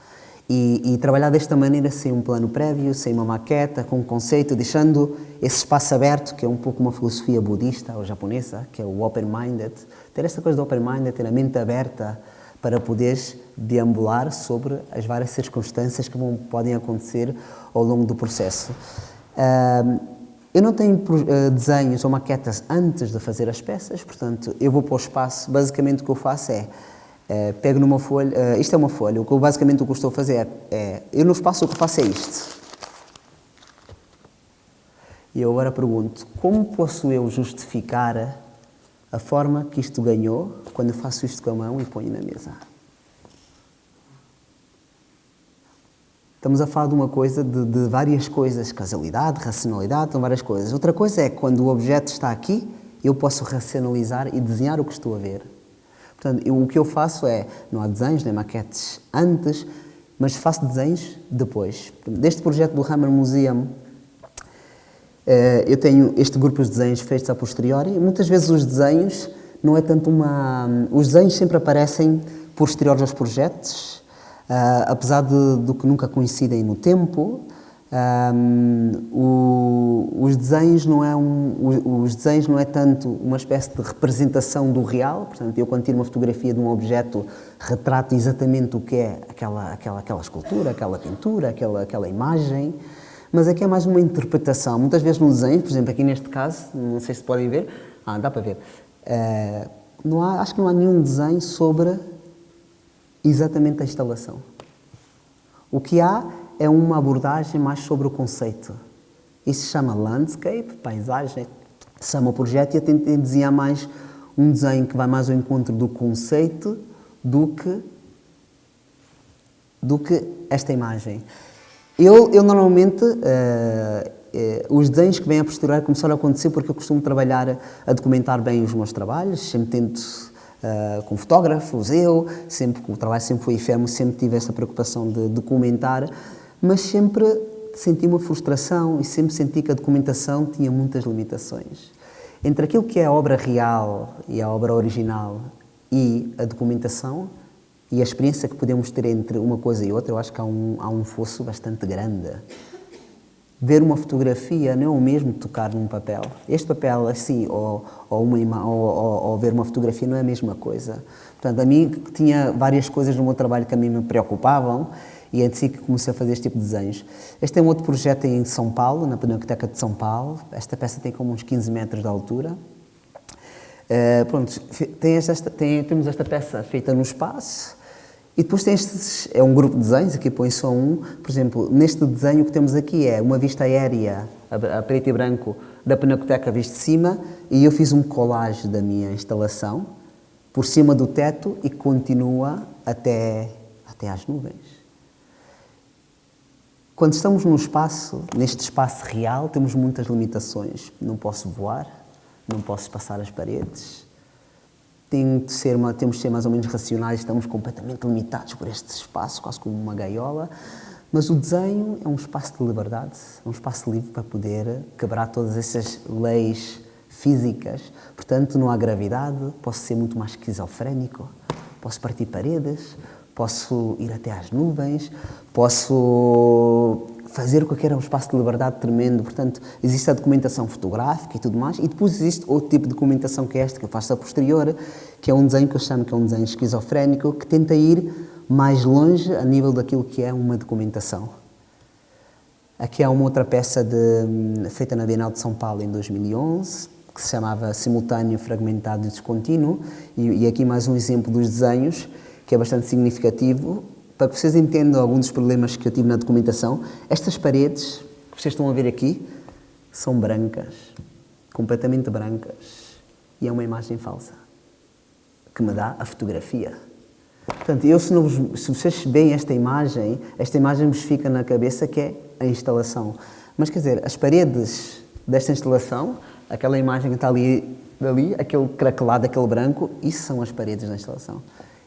E, e, trabalhar desta maneira, sem um plano prévio, sem uma maqueta, com um conceito, deixando esse espaço aberto, que é um pouco uma filosofia budista ou japonesa, que é o open-minded. Ter esta coisa do open-minded, ter a mente aberta para poderes deambular sobre as várias circunstâncias que vão, podem acontecer ao longo do processo. Eu não tenho uh, desenhos ou maquetas antes de fazer as peças, portanto, eu vou para o espaço, basicamente o que eu faço é é, pego numa folha, uh, isto é uma folha, o que eu, basicamente o que eu estou a fazer é, eu no espaço o que faço é isto. E eu agora pergunto, como posso eu justificar a forma que isto ganhou quando eu faço isto com a mão e ponho na mesa? Estamos a falar de uma coisa, de, de várias coisas, causalidade, racionalidade, são várias coisas. Outra coisa é quando o objeto está aqui, eu posso racionalizar e desenhar o que estou a ver. Portanto, eu, o que eu faço é, não há desenhos nem maquetes antes, mas faço desenhos depois. Deste projeto do Hammer Museum, eh, eu tenho este grupo de desenhos feitos a posteriori. Muitas vezes os desenhos não é tanto uma... Os desenhos sempre aparecem posteriores aos projetos, eh, apesar de, do que nunca coincidem no tempo, um, o, os desenhos não é um, os desenhos não é tanto uma espécie de representação do real, portanto eu quando tiro uma fotografia de um objeto retrato exatamente o que é aquela aquela aquela escultura, aquela pintura, aquela aquela imagem, mas aqui é mais uma interpretação. Muitas vezes no desenho, por exemplo aqui neste caso, não sei se podem ver, ah dá para ver, uh, não há, acho que não há nenhum desenho sobre exatamente a instalação. O que há é uma abordagem mais sobre o conceito. Isso se chama landscape, paisagem, se chama o projeto e eu tentei desenhar mais um desenho que vai mais ao encontro do conceito do que, do que esta imagem. Eu, eu normalmente, uh, uh, os desenhos que vêm a posterior começaram a acontecer porque eu costumo trabalhar a documentar bem os meus trabalhos, sempre tento uh, com fotógrafos, eu, sempre o trabalho sempre foi efêmero, sempre tive essa preocupação de documentar mas sempre senti uma frustração e sempre senti que a documentação tinha muitas limitações. Entre aquilo que é a obra real e a obra original e a documentação e a experiência que podemos ter entre uma coisa e outra, eu acho que há um, há um fosso bastante grande. Ver uma fotografia não é o mesmo tocar num papel. Este papel, assim, ou, ou, uma, ou, ou, ou ver uma fotografia não é a mesma coisa. Portanto, a mim tinha várias coisas no meu trabalho que a mim me preocupavam e é assim que comecei a fazer este tipo de desenhos. Este é um outro projeto em São Paulo, na Pinacoteca de São Paulo. Esta peça tem como uns 15 metros de altura. Uh, pronto, tem esta, tem, temos esta peça feita no espaço e depois tem estes, é um grupo de desenhos, aqui põe só um. Por exemplo, neste desenho que temos aqui é uma vista aérea, a, a preto e branco, da Pinacoteca vista de cima e eu fiz um collage da minha instalação por cima do teto e continua até, até às nuvens. Quando estamos no espaço, neste espaço real, temos muitas limitações. Não posso voar, não posso passar as paredes, tem de ser temos de ser mais ou menos racionais, estamos completamente limitados por este espaço, quase como uma gaiola. Mas o desenho é um espaço de liberdade, é um espaço livre para poder quebrar todas essas leis físicas. Portanto, não há gravidade, posso ser muito mais esquizofrénico, posso partir paredes, posso ir até às nuvens, posso fazer o que é um espaço de liberdade tremendo. Portanto, existe a documentação fotográfica e tudo mais, e depois existe outro tipo de documentação que é esta, que eu faço a posterior, que é um desenho que eu chamo que é um desenho esquizofrénico, que tenta ir mais longe a nível daquilo que é uma documentação. Aqui há uma outra peça de, feita na Bienal de São Paulo em 2011, que se chamava Simultâneo, Fragmentado e Descontínuo, e, e aqui mais um exemplo dos desenhos, que é bastante significativo, para que vocês entendam alguns dos problemas que eu tive na documentação. Estas paredes, que vocês estão a ver aqui, são brancas, completamente brancas, e é uma imagem falsa, que me dá a fotografia. Portanto, eu, se, não, se vocês veem esta imagem, esta imagem vos fica na cabeça que é a instalação. Mas, quer dizer, as paredes desta instalação, aquela imagem que está ali, ali aquele craquelado, aquele branco, isso são as paredes da instalação.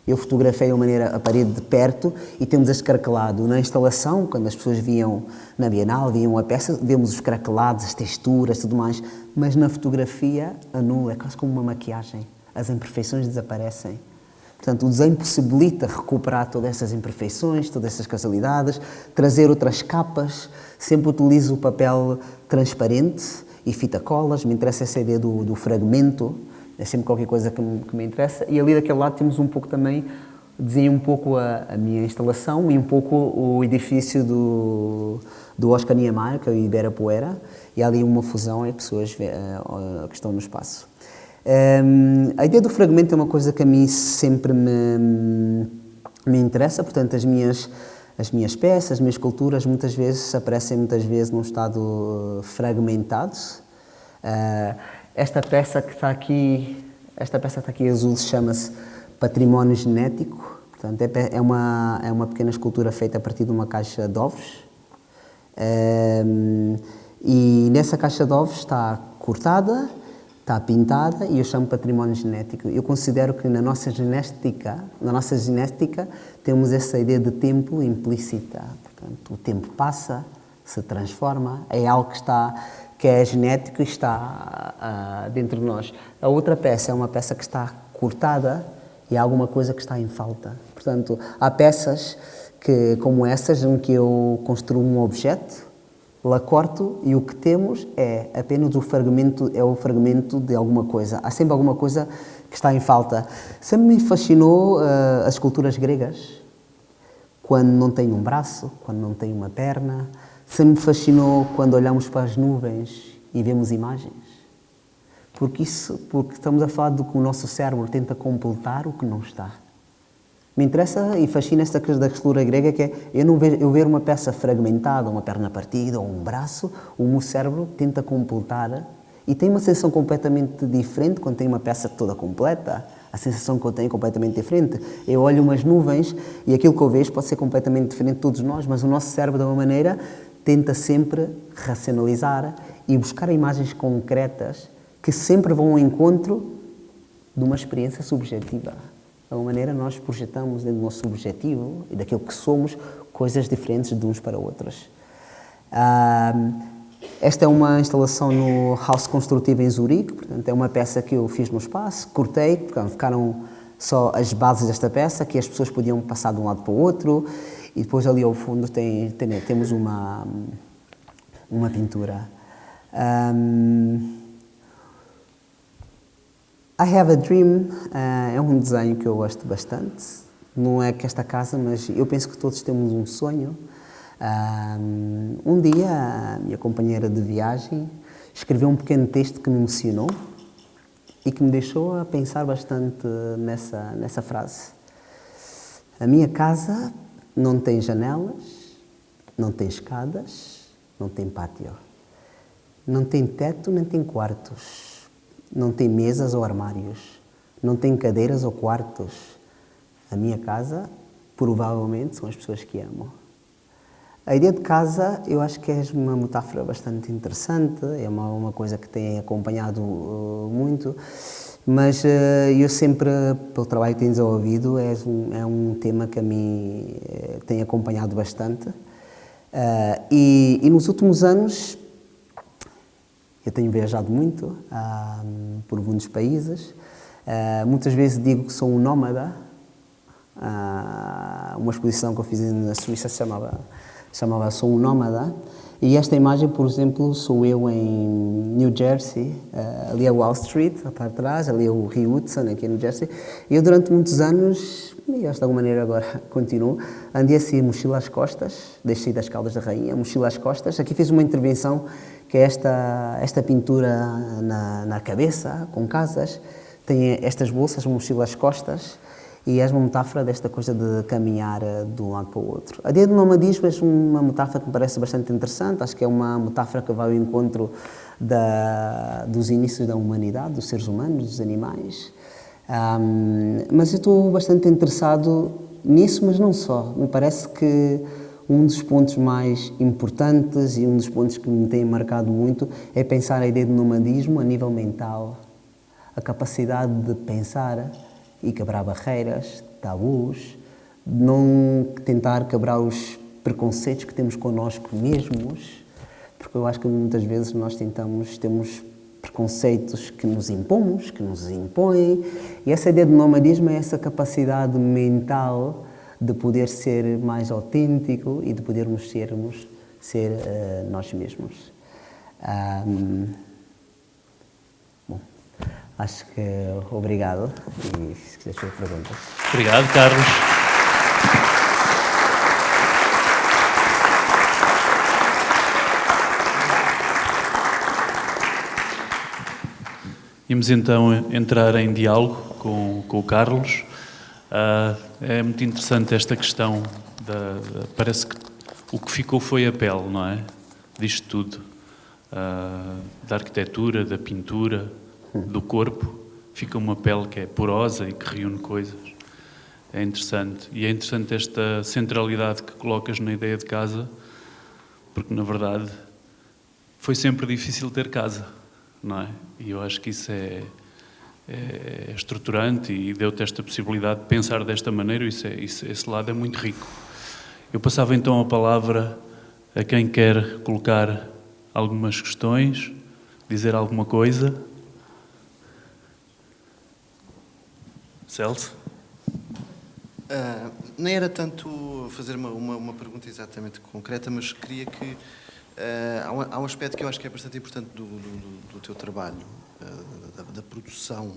Eu fotografei a, maneira, a parede de perto e temos este craquelado. Na instalação, quando as pessoas viam na Bienal, viam a peça, vemos os craquelados, as texturas, tudo mais. Mas na fotografia, anula, é quase como uma maquiagem. As imperfeições desaparecem. Portanto, o desenho possibilita recuperar todas essas imperfeições, todas essas casualidades, trazer outras capas. Sempre utilizo o papel transparente e fita colas. Me interessa essa ideia do, do fragmento. É sempre qualquer coisa que me, que me, interessa. E ali daquele lado temos um pouco também, desenho um pouco a, a minha instalação e um pouco o edifício do, do Oscar Niemeyer, que é o Iberapuera. E há ali uma fusão e pessoas uh, que estão no espaço. Um, a ideia do fragmento é uma coisa que a mim sempre me, me interessa, portanto, as minhas, as minhas peças, as minhas culturas, muitas vezes aparecem muitas vezes num estado fragmentado. Uh, esta peça que está aqui, esta peça está aqui azul chama-se Património Genético, portanto, é, é, uma, é uma pequena escultura feita a partir de uma caixa de ovos. Um, e nessa caixa de ovos está cortada, está pintada e eu chamo património genético. Eu considero que na nossa genética, na nossa genética temos essa ideia de tempo implícita. Portanto, o tempo passa, se transforma, é algo que está que é genético e está uh, dentro de nós. A outra peça é uma peça que está cortada e há alguma coisa que está em falta. Portanto, há peças que, como essas em que eu construo um objeto lá corto e o que temos é apenas o fragmento, é o fragmento de alguma coisa. Há sempre alguma coisa que está em falta. Sempre me fascinou uh, as esculturas gregas, quando não tem um braço, quando não tem uma perna. Sempre me fascinou quando olhamos para as nuvens e vemos imagens. Porque isso, porque estamos a falar do que o nosso cérebro tenta completar o que não está. Me interessa e fascina esta coisa da escultura grega que é eu não ver, eu ver uma peça fragmentada, uma perna partida ou um braço, o meu cérebro tenta completar e tem uma sensação completamente diferente quando tem uma peça toda completa. A sensação que eu tenho é completamente diferente. Eu olho umas nuvens e aquilo que eu vejo pode ser completamente diferente de todos nós, mas o nosso cérebro, de uma maneira, tenta sempre racionalizar e buscar imagens concretas que sempre vão ao encontro de uma experiência subjetiva. De alguma maneira, nós projetamos dentro do nosso objetivo e daquilo que somos coisas diferentes de uns para outros. esta é uma instalação no House Construtivo em Zurique, portanto, é uma peça que eu fiz no espaço, cortei, portanto, ficaram só as bases desta peça, que as pessoas podiam passar de um lado para o outro, e depois ali ao fundo tem, tem temos uma, uma pintura. Um, I Have a Dream uh, é um desenho que eu gosto bastante. Não é que esta casa, mas eu penso que todos temos um sonho. Um, um dia, a minha companheira de viagem escreveu um pequeno texto que me emocionou e que me deixou a pensar bastante nessa, nessa frase. A minha casa não tem janelas, não tem escadas, não tem pátio. Não tem teto, nem tem quartos não tem mesas ou armários, não tem cadeiras ou quartos. A minha casa, provavelmente, são as pessoas que amo. A ideia de casa, eu acho que é uma metáfora bastante interessante, é uma, uma coisa que tem acompanhado uh, muito. Mas uh, eu sempre, pelo trabalho que tenho desenvolvido, é um, é um tema que a mim uh, tem acompanhado bastante. Uh, e, e, nos últimos anos eu tenho viajado muito por muitos países. muitas vezes digo que sou um nómada. uma exposição que eu fiz na Suíça chamava, chamava Sou um Nómada. E esta imagem, por exemplo, sou eu em New Jersey, uh, ali é Wall Street, para trás, ali é o Rio Hudson, aqui em New Jersey. Eu durante muitos anos, e acho de alguma maneira agora continuo, andei assim, mochila às costas, deixei das Caldas da Rainha, mochila às costas. Aqui fiz uma intervenção que é esta, esta pintura na, na cabeça, com casas, tem estas bolsas, mochila às costas, e és uma metáfora desta coisa de caminhar eh, de um lado para o outro. A ideia do nomadismo é uma metáfora que me parece bastante interessante, acho que é uma metáfora que vai ao encontro da, dos inícios da humanidade, dos seres humanos, dos animais. Um, mas eu estou bastante interessado nisso, mas não só. Me parece que um dos pontos mais importantes e um dos pontos que me tem marcado muito é pensar a ideia de nomadismo a nível mental, a capacidade de pensar e quebrar barreiras, tabus, não tentar quebrar os preconceitos que temos connosco mesmos, porque eu acho que muitas vezes nós tentamos, temos preconceitos que nos impomos, que nos impõem, e essa ideia de nomadismo é essa capacidade mental de poder ser mais autêntico e de podermos sermos, ser uh, nós mesmos. Um, Acho que obrigado e se quiseres fazer perguntas. Obrigado, Carlos. Vamos então entrar em diálogo com, com o Carlos. Uh, é muito interessante esta questão, da, parece que o que ficou foi a pele, não é? Disto tudo. Uh, da arquitetura, da pintura, do corpo, fica uma pele que é porosa e que reúne coisas. É interessante. E é interessante esta centralidade que colocas na ideia de casa, porque na verdade foi sempre difícil ter casa, não é? E eu acho que isso é, é, é estruturante e deu-te esta possibilidade de pensar desta maneira, isso é, isso, esse lado é muito rico. Eu passava então a palavra a quem quer colocar algumas questões, dizer alguma coisa. Celso? Uh, era tanto fazer uma, uma, uma, pergunta exatamente concreta, mas queria que. Uh, há, um, há, um, aspecto que eu acho que é bastante importante do, do, do teu trabalho, uh, da, da, produção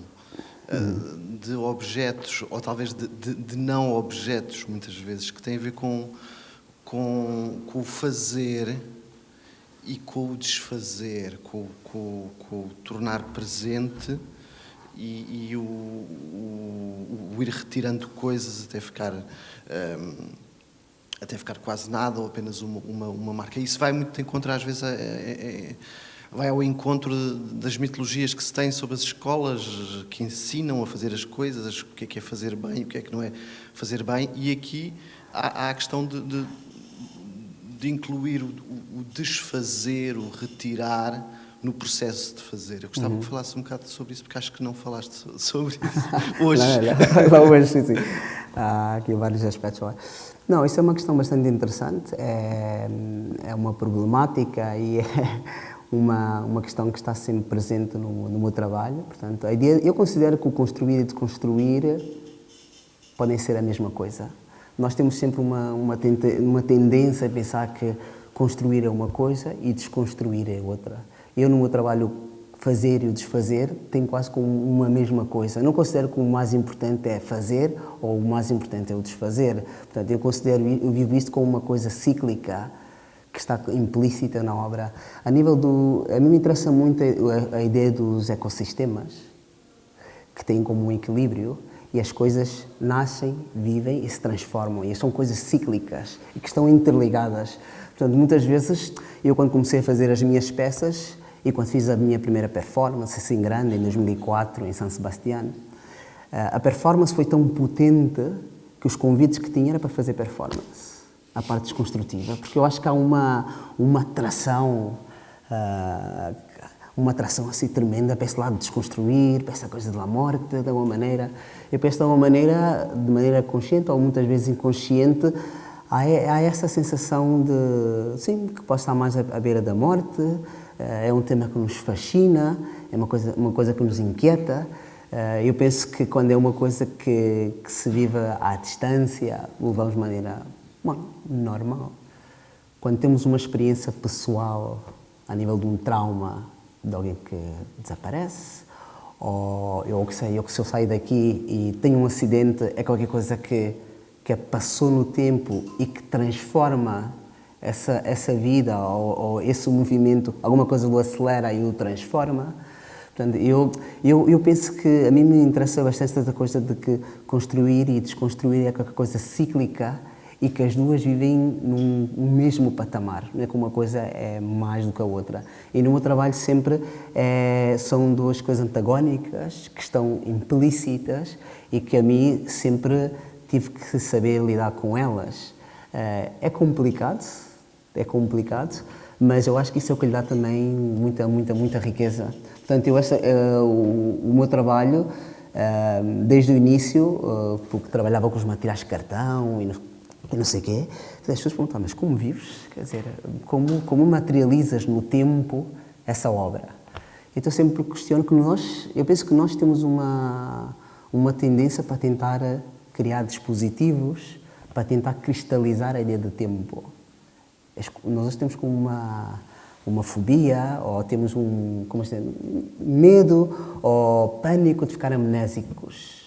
de objetos, ou talvez de, de, de, não objetos, muitas vezes, que tem a ver com, com, com o fazer e com o desfazer, com, com, com o tornar presente e, e o, o, o, ir retirando coisas até ficar um, até ficar quase nada ou apenas uma, uma, uma, marca. Isso vai muito encontro às vezes vai ao encontro das mitologias que se tem sobre as escolas que ensinam a fazer as coisas, o que é que é fazer bem, o que é que não é fazer bem, e aqui há, há a questão de, de, de incluir o, o desfazer, o retirar, no processo de fazer. Eu gostava uhum. que falasse um bocado sobre isso, porque acho que não falaste sobre isso hoje. não, não, hoje, sim, sim. Há aqui vários aspectos. Não, isso é uma questão bastante interessante, é, é uma problemática e é uma, uma questão que está sempre presente no, no meu trabalho. Portanto, a ideia, eu considero que o construir e desconstruir podem ser a mesma coisa. Nós temos sempre uma, uma, uma tendência a pensar que construir é uma coisa e desconstruir é outra. Eu, no meu trabalho, fazer e o desfazer tem quase como uma mesma coisa. Não considero que o mais importante é fazer ou o mais importante é o desfazer. Portanto, eu considero, eu vivo isto como uma coisa cíclica que está implícita na obra. A nível do, a mim me interessa muito a, a ideia dos ecossistemas que têm como um equilíbrio e as coisas nascem, vivem e se transformam. E são coisas cíclicas e que estão interligadas. Portanto, muitas vezes, eu quando comecei a fazer as minhas peças, e quando fiz a minha primeira performance, assim grande, em 2004, em San Sebastián, eh, a performance foi tão potente que os convites que tinha era para fazer performance, a parte desconstrutiva, porque eu acho que há uma, uma atração, uh, uma atração assim tremenda para esse lado de desconstruir, para essa coisa da morte, de alguma maneira. Eu penso de alguma maneira, de maneira consciente ou muitas vezes inconsciente, há, essa sensação de, sim, que pode estar mais à beira da morte, é um tema que nos fascina, é uma coisa, uma coisa que nos inquieta. Eu penso que quando é uma coisa que, que se vive à distância, o levamos de maneira bom, normal. Quando temos uma experiência pessoal a nível de um trauma de alguém que desaparece, ou eu que sei, eu que se eu sair daqui e tenho um acidente, é qualquer coisa que, que passou no tempo e que transforma essa, essa vida ou, ou esse movimento, alguma coisa o acelera e o transforma. Portanto, eu, eu, eu penso que a mim me interessa bastante essa coisa de que construir e desconstruir é qualquer coisa cíclica e que as duas vivem num, mesmo patamar, não é que uma coisa é mais do que a outra. E no meu trabalho sempre é, são duas coisas antagónicas que estão implícitas e que a mim sempre tive que saber lidar com elas. É, é complicado, é complicado, mas eu acho que isso é o que lhe dá também muita, muita, muita riqueza. Portanto, eu, essa, uh, o, o, meu trabalho, uh, desde o início, uh, porque trabalhava com os materiais de cartão e e não sei o quê. As pessoas perguntam, mas como vives? Quer dizer, como, como materializas no tempo essa obra? Então sempre questiono que nós, eu penso que nós temos uma, uma tendência para tentar criar dispositivos, para tentar cristalizar a ideia de tempo. Nós temos como uma, uma fobia, ou temos um como dizer, medo ou pânico de ficar amnésicos.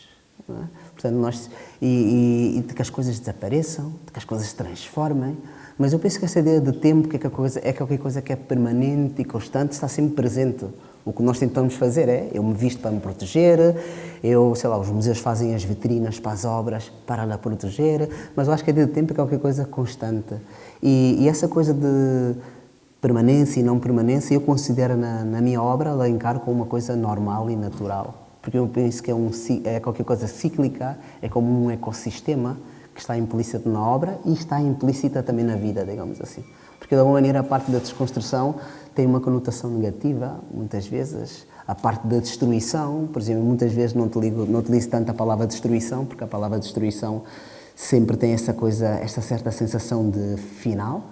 É? Portanto, nós, e, e, e, de que as coisas desapareçam, de que as coisas se transformem. Mas eu penso que essa ideia de tempo que é, coisa, é qualquer coisa que é permanente e constante, está sempre presente. O que nós tentamos fazer é, eu me visto para me proteger, eu, sei lá, os museus fazem as vitrinas para as obras para a proteger, mas eu acho que a ideia de tempo é qualquer coisa constante. E, e essa coisa de permanência e não permanência, eu considero na, na minha obra, ela encaro como uma coisa normal e natural porque eu penso que é, um, é qualquer coisa cíclica, é como um ecossistema que está implícito na obra e está implícita também na vida, digamos assim. Porque, de alguma maneira, a parte da desconstrução tem uma conotação negativa, muitas vezes. A parte da destruição, por exemplo, muitas vezes não utilizo tanto a palavra destruição, porque a palavra destruição sempre tem essa coisa, esta certa sensação de final.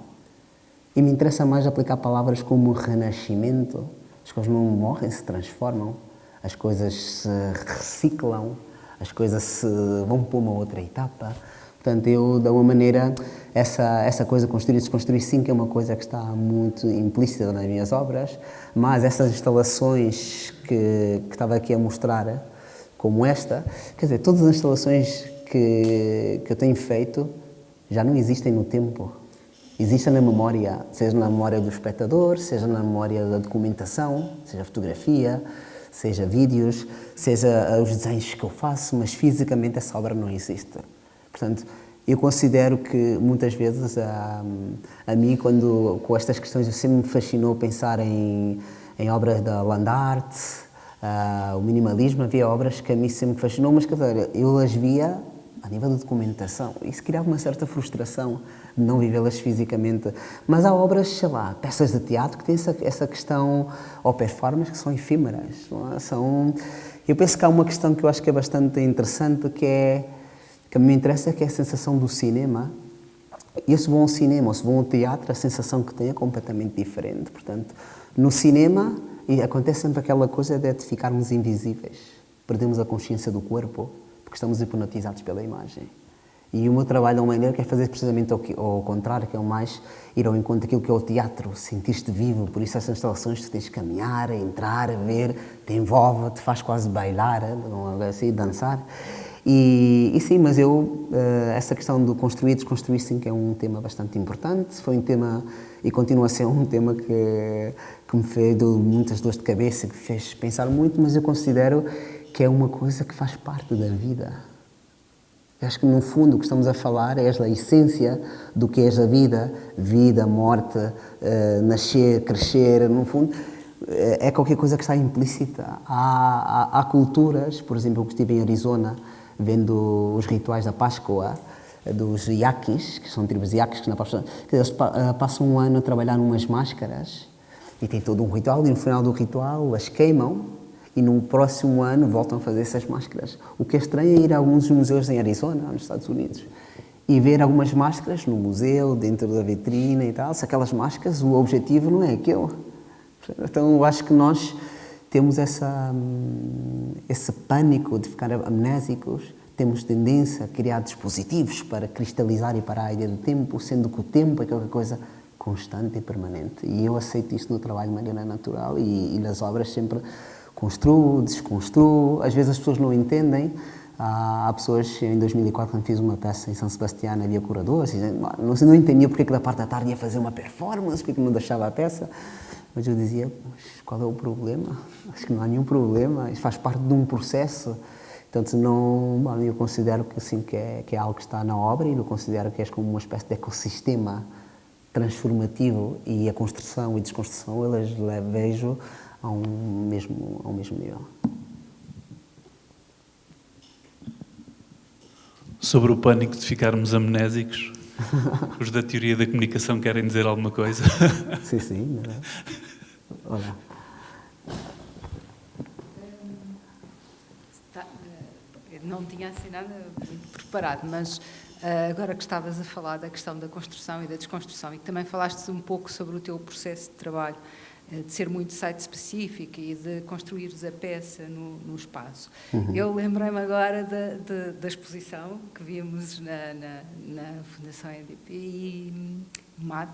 E me interessa mais aplicar palavras como renascimento. As coisas não morrem, se transformam as coisas se reciclam, as coisas se vão para uma outra etapa. Portanto, eu, de alguma maneira, essa, essa coisa construir e desconstruir sim que é uma coisa que está muito implícita nas minhas obras, mas essas instalações que, que estava aqui a mostrar, como esta, quer dizer, todas as instalações que, que eu tenho feito já não existem no tempo. Existem na memória, seja na memória do espectador, seja na memória da documentação, seja fotografia, seja vídeos, seja eh, os desenhos que eu faço, mas fisicamente essa obra não existe. Portanto, eu considero que muitas vezes a, a mim, quando com estas questões, sempre me fascinou pensar em, em obras da land art, uh, o minimalismo, havia obras que a mim sempre me fascinou, mas dizer, eu as via a nível de documentação. Isso criava uma certa frustração de não vivê-las fisicamente. Mas há obras, sei lá, peças de teatro que têm essa, essa questão, ou performances que são efímeras. É? São, eu penso que há uma questão que eu acho que é bastante interessante, que é que me interessa, que é a sensação do cinema. E se vão ao cinema ou se vão ao teatro, a sensação que tem é completamente diferente. Portanto, no cinema acontece sempre aquela coisa de ficarmos invisíveis. Perdemos a consciência do corpo porque estamos hipnotizados pela imagem. E o meu trabalho, de uma maneira, quer fazer precisamente ao, contrário, que é o mais ir ao encontro daquilo que é o teatro, sentir-te vivo. Por isso, essas instalações, tu tens que caminhar, entrar, ver, te envolve, te faz quase bailar, assim, dançar. E, e, sim, mas eu, eh, essa questão do construir e desconstruir, sim, que é um tema bastante importante. Foi um tema, e continua a ser um tema que, que me fez muitas dores de cabeça, que me fez pensar muito, mas eu considero que é uma coisa que faz parte da vida. Eu acho que, no fundo, o que estamos a falar é a essência do que é a vida, vida, morte, uh, nascer, crescer, no fundo, é qualquer coisa que está implícita. Há, há, há, culturas, por exemplo, eu estive em Arizona, vendo os rituais da Páscoa, dos Yaquis, que são tribos Yaquis, que, na Páscoa, que eles passam um ano a trabalhar umas máscaras E tem todo um ritual, e no final do ritual as queimam e no próximo ano voltam a fazer essas máscaras. O que é estranho é ir a alguns museus em Arizona, nos Estados Unidos, e ver algumas máscaras no museu, dentro da vitrina e tal. Se aquelas máscaras, o objetivo não é aquele. Então eu acho que nós temos essa, hum, esse pânico de ficar amnésicos, temos tendência a criar dispositivos para cristalizar e parar a ideia do tempo, sendo que o tempo é qualquer coisa constante e permanente. E eu aceito isso no trabalho de maneira natural e, e nas obras sempre construo, desconstruo. Às vezes as pessoas não entendem. Há, pessoas, em 2004, quando fiz uma peça em São Sebastião, havia curadores, não, não entendia porque é que da parte da tarde ia fazer uma performance, porque não deixava a peça. Mas eu dizia, qual é o problema? Acho que não há nenhum problema, isso faz parte de um processo. Portanto, não, eu considero que, assim, que, é, que é algo que está na obra e eu considero que é como uma espécie de ecossistema transformativo e a construção e desconstrução, elas vejo a um mesmo, a um mesmo nível. Sobre o pânico de ficarmos amnésicos, os da teoria da comunicação querem dizer alguma coisa? sim, sim. Olá. Não tinha assim nada preparado, mas eh, agora que estavas a falar da questão da construção e da desconstrução e que também falaste um pouco sobre o teu processo de trabalho, eh, de ser muito site específico e de construires a peça no, no espaço. Uhum. Eu lembrei-me agora da, da, da, exposição que vimos na, na, na Fundação EDP e hum, MAT,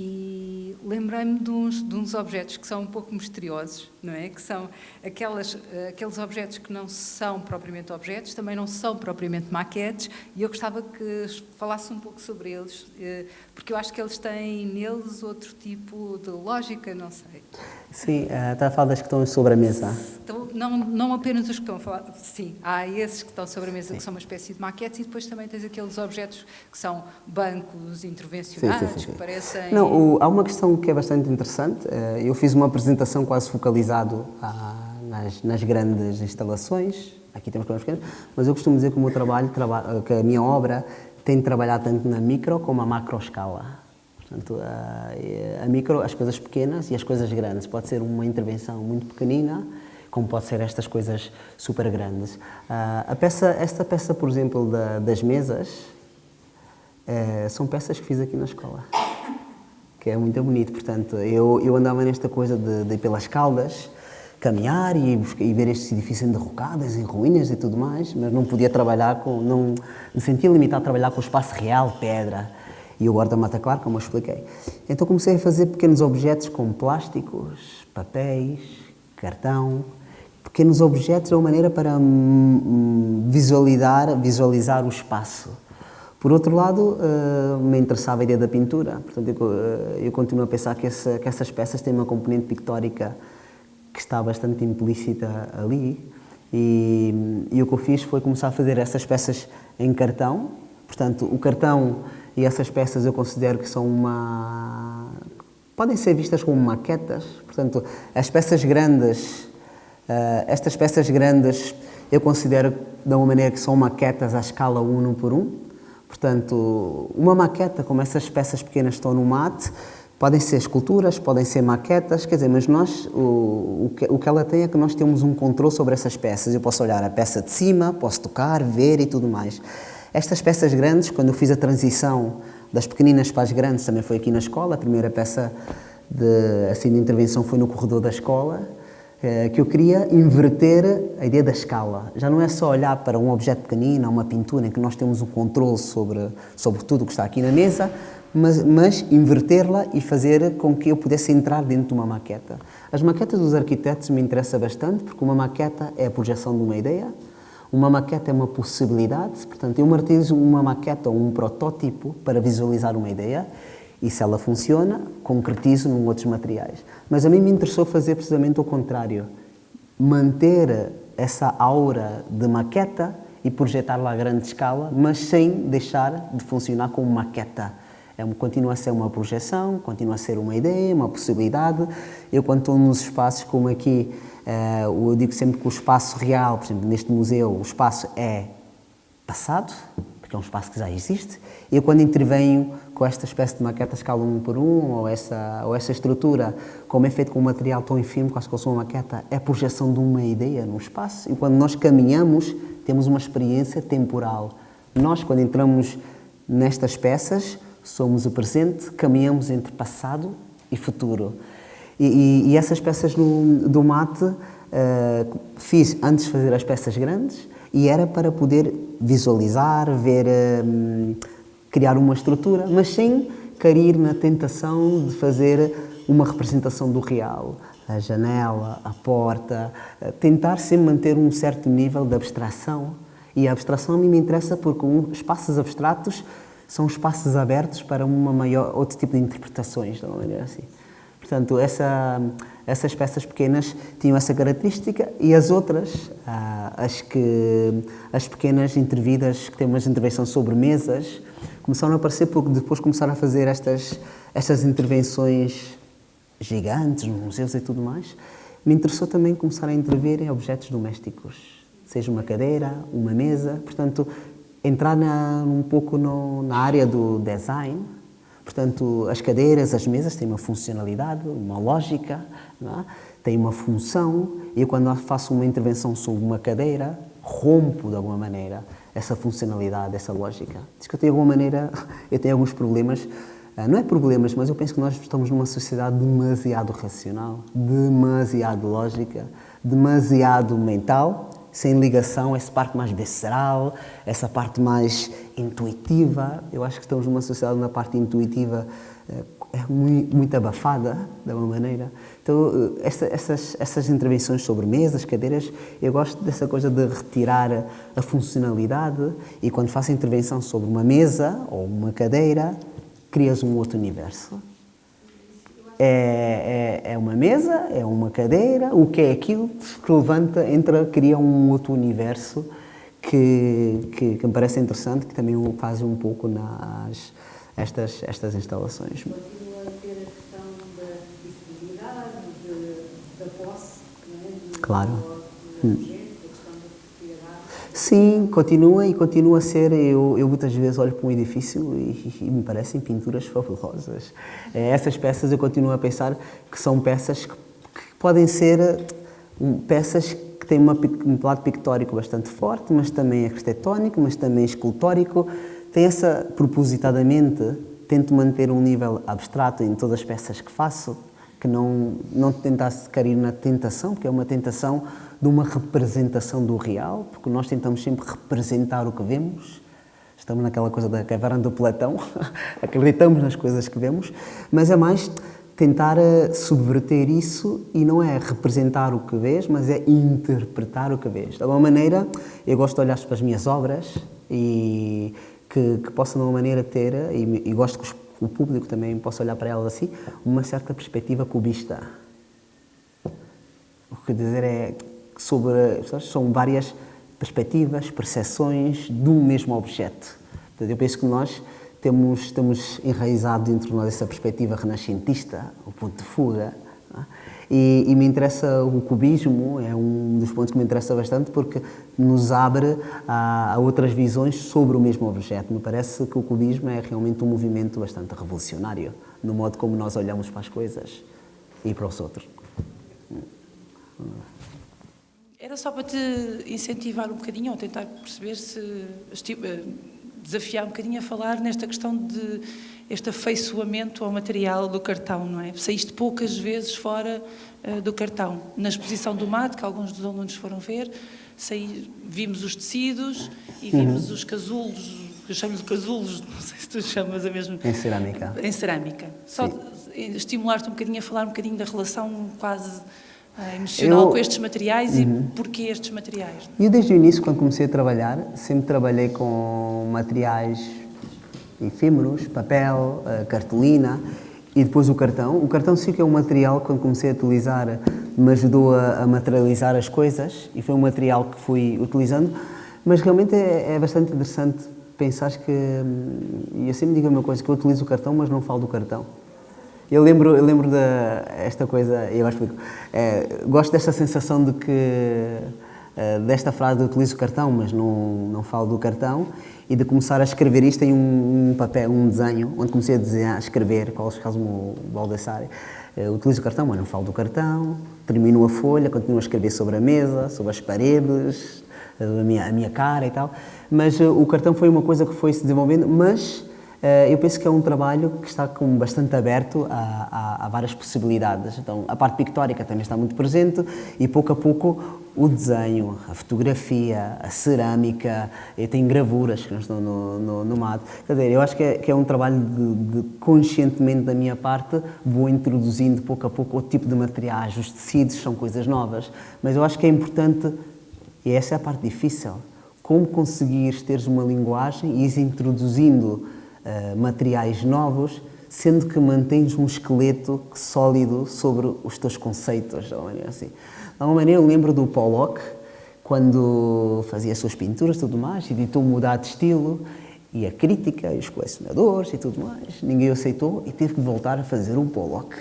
e lembrei-me de uns, de uns objetos que são um pouco misteriosos, não é? Que são aquelas, aqueles objetos que não são propriamente objetos, também não são propriamente maquetes, e eu gostava que falasse um pouco sobre eles, eh, porque eu acho que eles têm neles outro tipo de lógica, não sei. Sim, está a falar das que estão sobre a mesa. Não, não apenas os que estão a falar, sim, há esses que estão sobre a mesa sim. que são uma espécie de maquetes e depois também tens aqueles objetos que são bancos intervencionados, sim, sim, que parecem... Não, o, há uma questão que é bastante interessante, uh, eu fiz uma apresentação quase focalizado uh, nas, nas grandes instalações, aqui temos coisas pequenas, mas eu costumo dizer que o meu trabalho, traba que a minha obra tem de trabalhar tanto na micro como na macro escala. Portanto, a, a micro, as coisas pequenas e as coisas grandes. Pode ser uma intervenção muito pequenina, como pode ser estas coisas super grandes. a peça, esta peça, por exemplo, da, das mesas, é, são peças que fiz aqui na escola, que é muito bonito. Portanto, eu, eu andava nesta coisa de, de ir pelas caldas, caminhar e, e ver estes edifícios enderrocados, em ruínas e tudo mais, mas não podia trabalhar com, não me sentia limitado a trabalhar com o espaço real, pedra, e o guarda-mata claro, como eu expliquei. Então comecei a fazer pequenos objetos como plásticos, papéis, cartão, pequenos objetos de uma maneira para visualizar, visualizar o espaço. Por outro lado, uh, me interessava a ideia da pintura, portanto eu, eu continuo a pensar que, que, essas peças têm uma componente pictórica que está bastante implícita ali e, e o que eu fiz foi começar a fazer essas peças em cartão, portanto o cartão e essas peças eu considero que são uma... podem ser vistas como maquetas, portanto, as peças grandes, uh, estas peças grandes eu considero de uma maneira que são maquetas à escala 1 por 1, portanto, uma maqueta, como essas peças pequenas estão no mate, podem ser esculturas, podem ser maquetas, quer dizer, mas nós, o, o, que, o que ela tem é que nós temos um controle sobre essas peças, eu posso olhar a peça de cima, posso tocar, ver e tudo mais. Estas peças grandes, quando eu fiz a transição das pequeninas para as grandes, também foi aqui na escola, a primeira peça de, assim, de intervenção foi no corredor da escola, que eu queria inverter a ideia da escala. Já não é só olhar para um objeto pequenino, uma pintura, em que nós temos o um controle sobre, sobre tudo o que está aqui na mesa, mas, mas invertê-la e fazer com que eu pudesse entrar dentro de uma maqueta. As maquetas dos arquitetos me interessam bastante, porque uma maqueta é a projeção de uma ideia, uma maqueta é uma possibilidade, portanto, eu martirizo uma maqueta ou um protótipo para visualizar uma ideia e se ela funciona, concretizo num outros materiais. Mas a mim me interessou fazer precisamente o contrário, manter essa aura de maqueta e projetá-la a grande escala, mas sem deixar de funcionar como maqueta. É, continua a ser uma projeção, continua a ser uma ideia, uma possibilidade. Eu, quando estou nos espaços como aqui, eh, eu digo sempre que o espaço real, por exemplo, neste museu, o espaço é passado, porque é um espaço que já existe. Eu, quando intervenho com esta espécie de maqueta escala um por um, ou essa, ou essa estrutura, como é feito com um material tão infime, quase como uma maqueta, é a projeção de uma ideia no espaço. E quando nós caminhamos, temos uma experiência temporal. Nós, quando entramos nestas peças, somos o presente, caminhamos entre passado e futuro. E, e, e essas peças do, do mate uh, fiz antes de fazer as peças grandes e era para poder visualizar, ver, um, criar uma estrutura, mas sem cair na tentação de fazer uma representação do real. A janela, a porta, tentar sempre manter um certo nível de abstração. E a abstração a mim me interessa porque espaços abstratos são espaços abertos para uma maior, outro tipo de interpretações, de uma maneira assim. Portanto, essa, essas peças pequenas tinham essa característica e as outras, ah, as, que, as pequenas intervidas, que têm uma intervenção sobre mesas, começaram a aparecer porque depois começaram a fazer estas, estas intervenções gigantes nos museus e tudo mais. Me interessou também começar a intervir em objetos domésticos, seja uma cadeira, uma mesa, portanto, entrar na, um pouco no, na área do design, Portanto, as cadeiras, as mesas têm uma funcionalidade, uma lógica, é? têm uma função, e quando faço uma intervenção sobre uma cadeira, rompo de alguma maneira essa funcionalidade, essa lógica. Diz que eu tenho, alguma maneira, eu tenho alguns problemas, ah, não é problemas, mas eu penso que nós estamos numa sociedade demasiado racional, demasiado lógica, demasiado mental, sem ligação, essa parte mais visceral, essa parte mais intuitiva. Eu acho que estamos numa sociedade na parte intuitiva eh, é muito, muito abafada, de alguma maneira. Então, essa, essas, essas intervenções sobre mesas, cadeiras, eu gosto dessa coisa de retirar a funcionalidade e quando faço intervenção sobre uma mesa ou uma cadeira, crias um outro universo. É, é, é, uma mesa, é uma cadeira, o que é aquilo que levanta, entra, cria um outro universo que, que, que me parece interessante, que também faz um pouco nas estas, estas instalações. Continua a ter a questão da disponibilidade, da posse, não é? De, claro. Hum. Sim, continua e continua a ser. Eu, eu muitas vezes olho para um edifício e, e me parecem pinturas fabulosas. É, essas peças eu continuo a pensar que são peças que, que podem ser um, peças que têm uma, um lado pictórico bastante forte, mas também arquitetónico, mas também escultórico. Tem essa, propositadamente, tento manter um nível abstrato em todas as peças que faço, que não, não tentasse cair na tentação, porque é uma tentação de uma representação do real, porque nós tentamos sempre representar o que vemos. Estamos naquela coisa da caverna do Platão, acreditamos nas coisas que vemos, mas é mais tentar eh, subverter isso e não é representar o que vês, mas é interpretar o que vês. De alguma maneira, eu gosto de olhar para as minhas obras e que, que possam, de alguma maneira, ter, e, e gosto que o público também possa olhar para elas assim, uma certa perspectiva cubista. O que dizer é, sobre, são várias perspectivas, percepções de um mesmo objeto. eu penso que nós temos, estamos enraizados dentro de nós essa perspectiva renascentista, o ponto de fuga. E, e, me interessa o cubismo, é um dos pontos que me interessa bastante porque nos abre a, a, outras visões sobre o mesmo objeto. Me parece que o cubismo é realmente um movimento bastante revolucionário no modo como nós olhamos para as coisas e para os outros. Era só para te incentivar um bocadinho, ou tentar perceber se, eh, desafiar um bocadinho a falar nesta questão de este afeiçoamento ao material do cartão, não é? Saíste poucas vezes fora uh, do cartão. Na exposição do MAT, que alguns dos alunos foram ver, saí, vimos os tecidos e vimos uhum. os casulos, eu chamo-lhe casulos, não sei se tu chamas a mesma... Em cerâmica. Em cerâmica. Só estimular-te um bocadinho a falar um bocadinho da relação quase uh, emocional eu, com estes materiais uhum. e porquê estes materiais? Eu desde o início, quando comecei a trabalhar, sempre trabalhei com materiais efêmeros, papel, uh, cartolina e depois o cartão. O cartão sim que é um material, quando comecei a utilizar, me ajudou a, a materializar as coisas e foi um material que fui utilizando, mas realmente é, é bastante interessante pensar que, hum, e eu sempre digo a mesma coisa, que eu utilizo o cartão, mas não falo do cartão. Eu lembro, eu lembro da esta coisa, eu que é, gosto desta sensação de que uh, desta frase de utilizo o cartão, mas não, não falo do cartão, e de começar a escrever isto em um, um papel, um desenho, onde comecei a, desenhar, a escrever, qual caso o Baldassare. Uh, utilizo o cartão, mas não falo do cartão, termino a folha, continuo a escrever sobre a mesa, sobre as paredes, a minha, a minha cara e tal, mas uh, o cartão foi uma coisa que foi se desenvolvendo, mas eu penso que é um trabalho que está com bastante aberto a, a, a, várias possibilidades. Então, a parte pictórica também está muito presente e pouco a pouco o desenho, a fotografia, a cerâmica, eu tenho gravuras que estão no, no, no mato. Quer dizer, eu acho que é, que é um trabalho de, de, conscientemente da minha parte, vou introduzindo pouco a pouco outro tipo de materiais, os tecidos são coisas novas, mas eu acho que é importante e essa é a parte difícil. Como conseguires teres uma linguagem e ires introduzindo uh, materiais novos, sendo que mantens um esqueleto sólido sobre os teus conceitos, de uma maneira assim. De alguma maneira, eu lembro do Pollock, quando fazia as suas pinturas e tudo mais, e mudar de estilo, e a crítica, e os colecionadores e tudo mais, ninguém aceitou e teve que voltar a fazer um Pollock.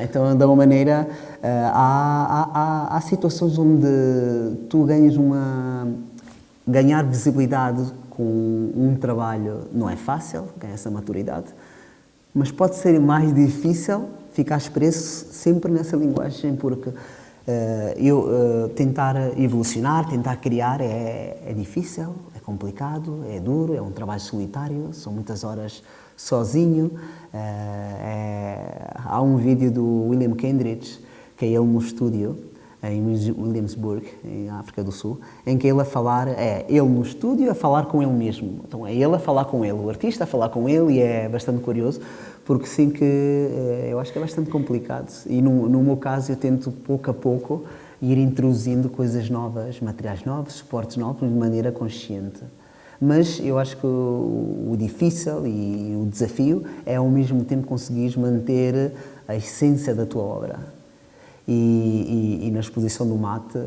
Então, de uma maneira, eh, há, há, há, situações onde tu ganhas uma... Ganhar visibilidade com um trabalho não é fácil, ganhar essa maturidade, mas pode ser mais difícil ficar expresso sempre nessa linguagem, porque uh, eu uh, tentar evolucionar, tentar criar é, é difícil, é complicado, é duro, é um trabalho solitário, são muitas horas sozinho. É, é, há um vídeo do William Kendridge, que é ele no estúdio, em Williamsburg, em África do Sul, em que ele a falar, é ele no estúdio a falar com ele mesmo. Então é ele a falar com ele, o artista a falar com ele e é bastante curioso, porque sim que é, eu acho que é bastante complicado. E no, no meu caso eu tento pouco a pouco ir introduzindo coisas novas, materiais novos, suportes novos, de maneira consciente. Mas eu acho que o, o difícil e o desafio é ao mesmo tempo conseguires manter a essência da tua obra. E, e, e, na exposição do mate,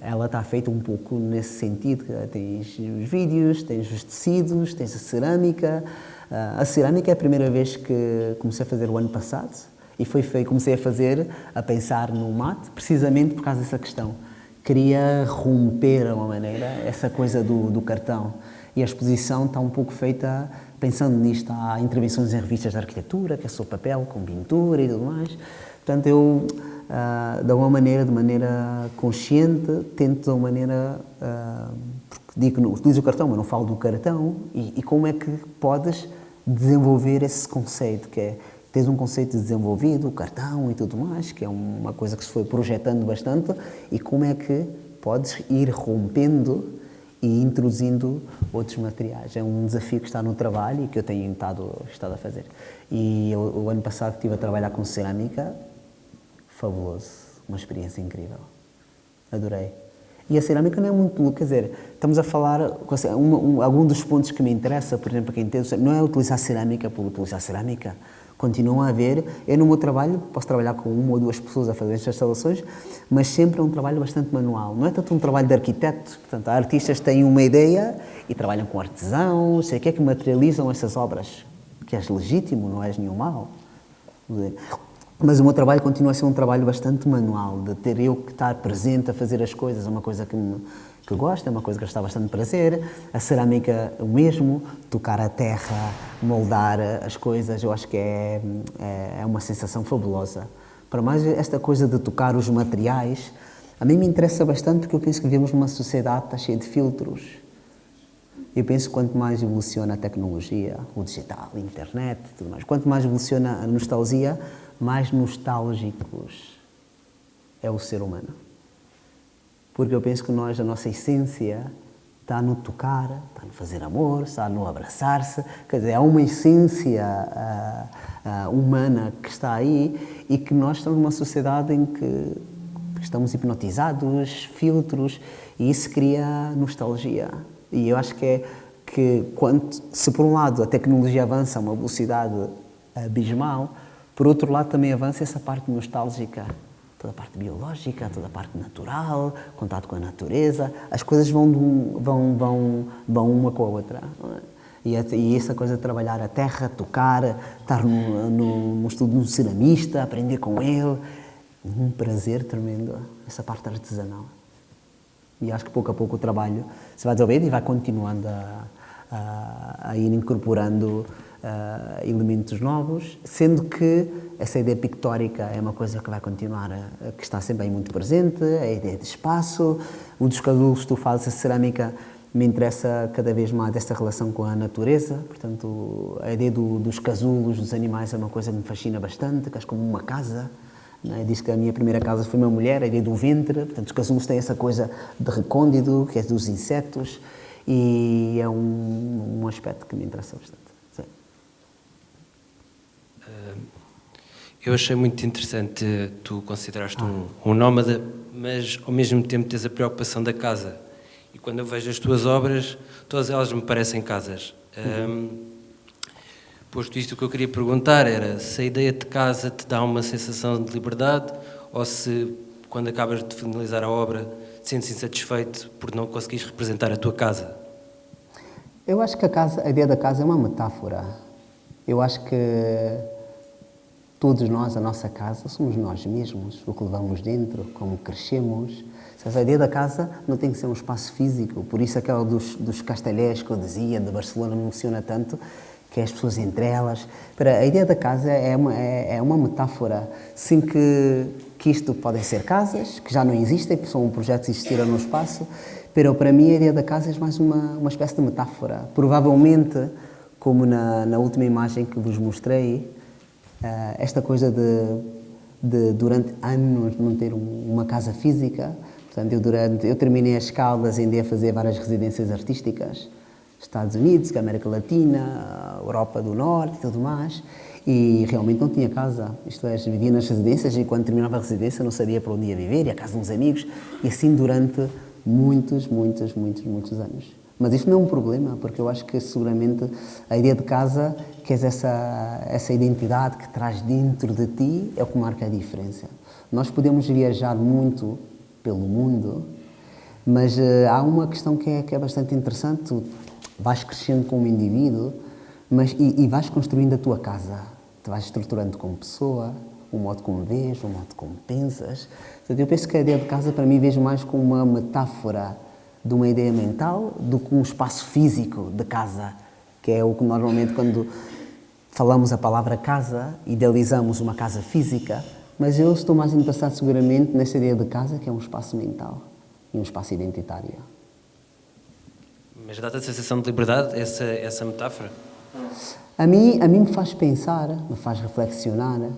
ela está feita um pouco nesse sentido. Tens os vídeos, tens os tecidos, tens a cerâmica. A cerâmica é a primeira vez que comecei a fazer o ano passado e foi, foi comecei a fazer, a pensar no mate, precisamente por causa dessa questão. Queria romper, de uma maneira, essa coisa do, do cartão e a exposição está um pouco feita pensando nisto. Há intervenções em revistas de arquitetura, que é só papel com pintura e tudo mais. Portanto, eu, uh, de uma maneira, de maneira consciente, tento de uma maneira, uh, porque digo utilizo o cartão, mas não falo do cartão, e, e, como é que podes desenvolver esse conceito, que é, tens um conceito desenvolvido, o cartão e tudo mais, que é uma coisa que se foi projetando bastante, e como é que podes ir rompendo e introduzindo outros materiais. É um desafio que está no trabalho e que eu tenho estado, estado a fazer. E eu, o ano passado estive a trabalhar com cerâmica, fabuloso, uma experiência incrível. Adorei. E a cerâmica não é muito, quer dizer, estamos a falar, um, um, algum dos pontos que me interessa, por exemplo, quem entende, não é utilizar cerâmica por utilizar cerâmica, continuam a haver. Eu, no meu trabalho, posso trabalhar com uma ou duas pessoas a fazer estas instalações, mas sempre é um trabalho bastante manual. Não é tanto um trabalho de arquiteto. Portanto, artistas têm uma ideia e trabalham com artesãos, sei que é que materializam essas obras. Que és legítimo, não és nenhum mal. Mas o meu trabalho continua a ser um trabalho bastante manual, de ter eu que estar presente a fazer as coisas, é uma coisa que me, que gosto, é uma coisa que está bastante prazer. A cerâmica, o mesmo, tocar a terra, moldar as coisas, eu acho que é, é, é uma sensação fabulosa. Para mais esta coisa de tocar os materiais, a mim me interessa bastante porque eu penso que vivemos numa sociedade que está cheia de filtros. Eu penso que quanto mais evoluciona a tecnologia, o digital, a internet, tudo mais, quanto mais evoluciona a nostalgia, mais nostálgicos é o ser humano porque eu penso que nós, a nossa essência, está no tocar, está no fazer amor, está no abraçar-se, quer dizer, há uma essência uh, uh, humana que está aí e que nós estamos numa sociedade em que estamos hipnotizados, filtros, e isso cria nostalgia. E eu acho que é que, quando, se por um lado a tecnologia avança a uma velocidade abismal, por outro lado também avança essa parte nostálgica toda a parte biológica, toda a parte natural, contato com a natureza, as coisas vão, vão, vão, vão uma com a outra. É? E, e, essa coisa de trabalhar a terra, tocar, estar no, no, no estudo de um ceramista, aprender com ele, um prazer tremendo, essa parte artesanal. E acho que pouco a pouco o trabalho se vai desenvolvendo e vai continuando a, a, a ir incorporando elementos novos, sendo que essa ideia pictórica é uma coisa que vai continuar, a, que está sempre aí muito presente, a ideia de espaço, o dos casulos, tu fazes a cerâmica, me interessa cada vez mais esta relação com a natureza, portanto, a ideia do, dos casulos, dos animais, é uma coisa que me fascina bastante, que acho como uma casa, é? Diz que a minha primeira casa foi uma mulher, a ideia do ventre, portanto, os casulos têm essa coisa de recôndito, que é dos insetos, e é um, um aspecto que me interessa bastante. Eu achei muito interessante tu consideraste um, um nómada, mas ao mesmo tempo tens a preocupação da casa. E quando eu vejo as tuas obras, todas elas me parecem casas. Uhum. Um, posto isto, o que eu queria perguntar era se a ideia de casa te dá uma sensação de liberdade ou se, quando acabas de finalizar a obra, te sentes insatisfeito por não conseguires representar a tua casa. Eu acho que a, casa, a ideia da casa é uma metáfora. Eu acho que todos nós, a nossa casa, somos nós mesmos, o que levamos dentro, como crescemos. A ideia da casa não tem que ser um espaço físico, por isso aquela dos, dos castelhés que eu dizia, de Barcelona, me emociona tanto, que é as pessoas entre elas. Para, a ideia da casa é uma, é, é uma metáfora, sim que, que isto podem ser casas, que já não existem, porque são um projeto que existiram no espaço, pero para mim a ideia da casa é mais uma, uma espécie de metáfora. Provavelmente, como na, na última imagem que vos mostrei, esta coisa de, de, durante anos não ter um, uma casa física, portanto, eu, durante, eu terminei as Caldas e andei a fazer várias residências artísticas, Estados Unidos, América Latina, Europa do Norte e tudo mais, e realmente não tinha casa, isto é, vivia nas residências e quando terminava a residência não sabia para onde ia viver, ia à casa de uns amigos, e assim durante muitos, muitos, muitos, muitos anos. Mas isto não é um problema, porque eu acho que seguramente a ideia de casa, que é essa, essa identidade que traz dentro de ti, é o que marca a diferença. Nós podemos viajar muito pelo mundo, mas uh, há uma questão que é, que é bastante interessante. Tu vais crescendo como indivíduo mas, e, e vais construindo a tua casa. Te vais estruturando como pessoa, o modo como vês, o modo como pensas. Portanto, eu penso que a ideia de casa, para mim, vejo mais como uma metáfora de uma ideia mental do que um espaço físico de casa, que é o que normalmente, quando falamos a palavra casa, idealizamos uma casa física, mas eu estou mais interessado seguramente nessa ideia de casa, que é um espaço mental e um espaço identitário. Mas dá-te a sensação de liberdade, essa, essa metáfora? A mim, a mim me faz pensar, me faz reflexionar, é?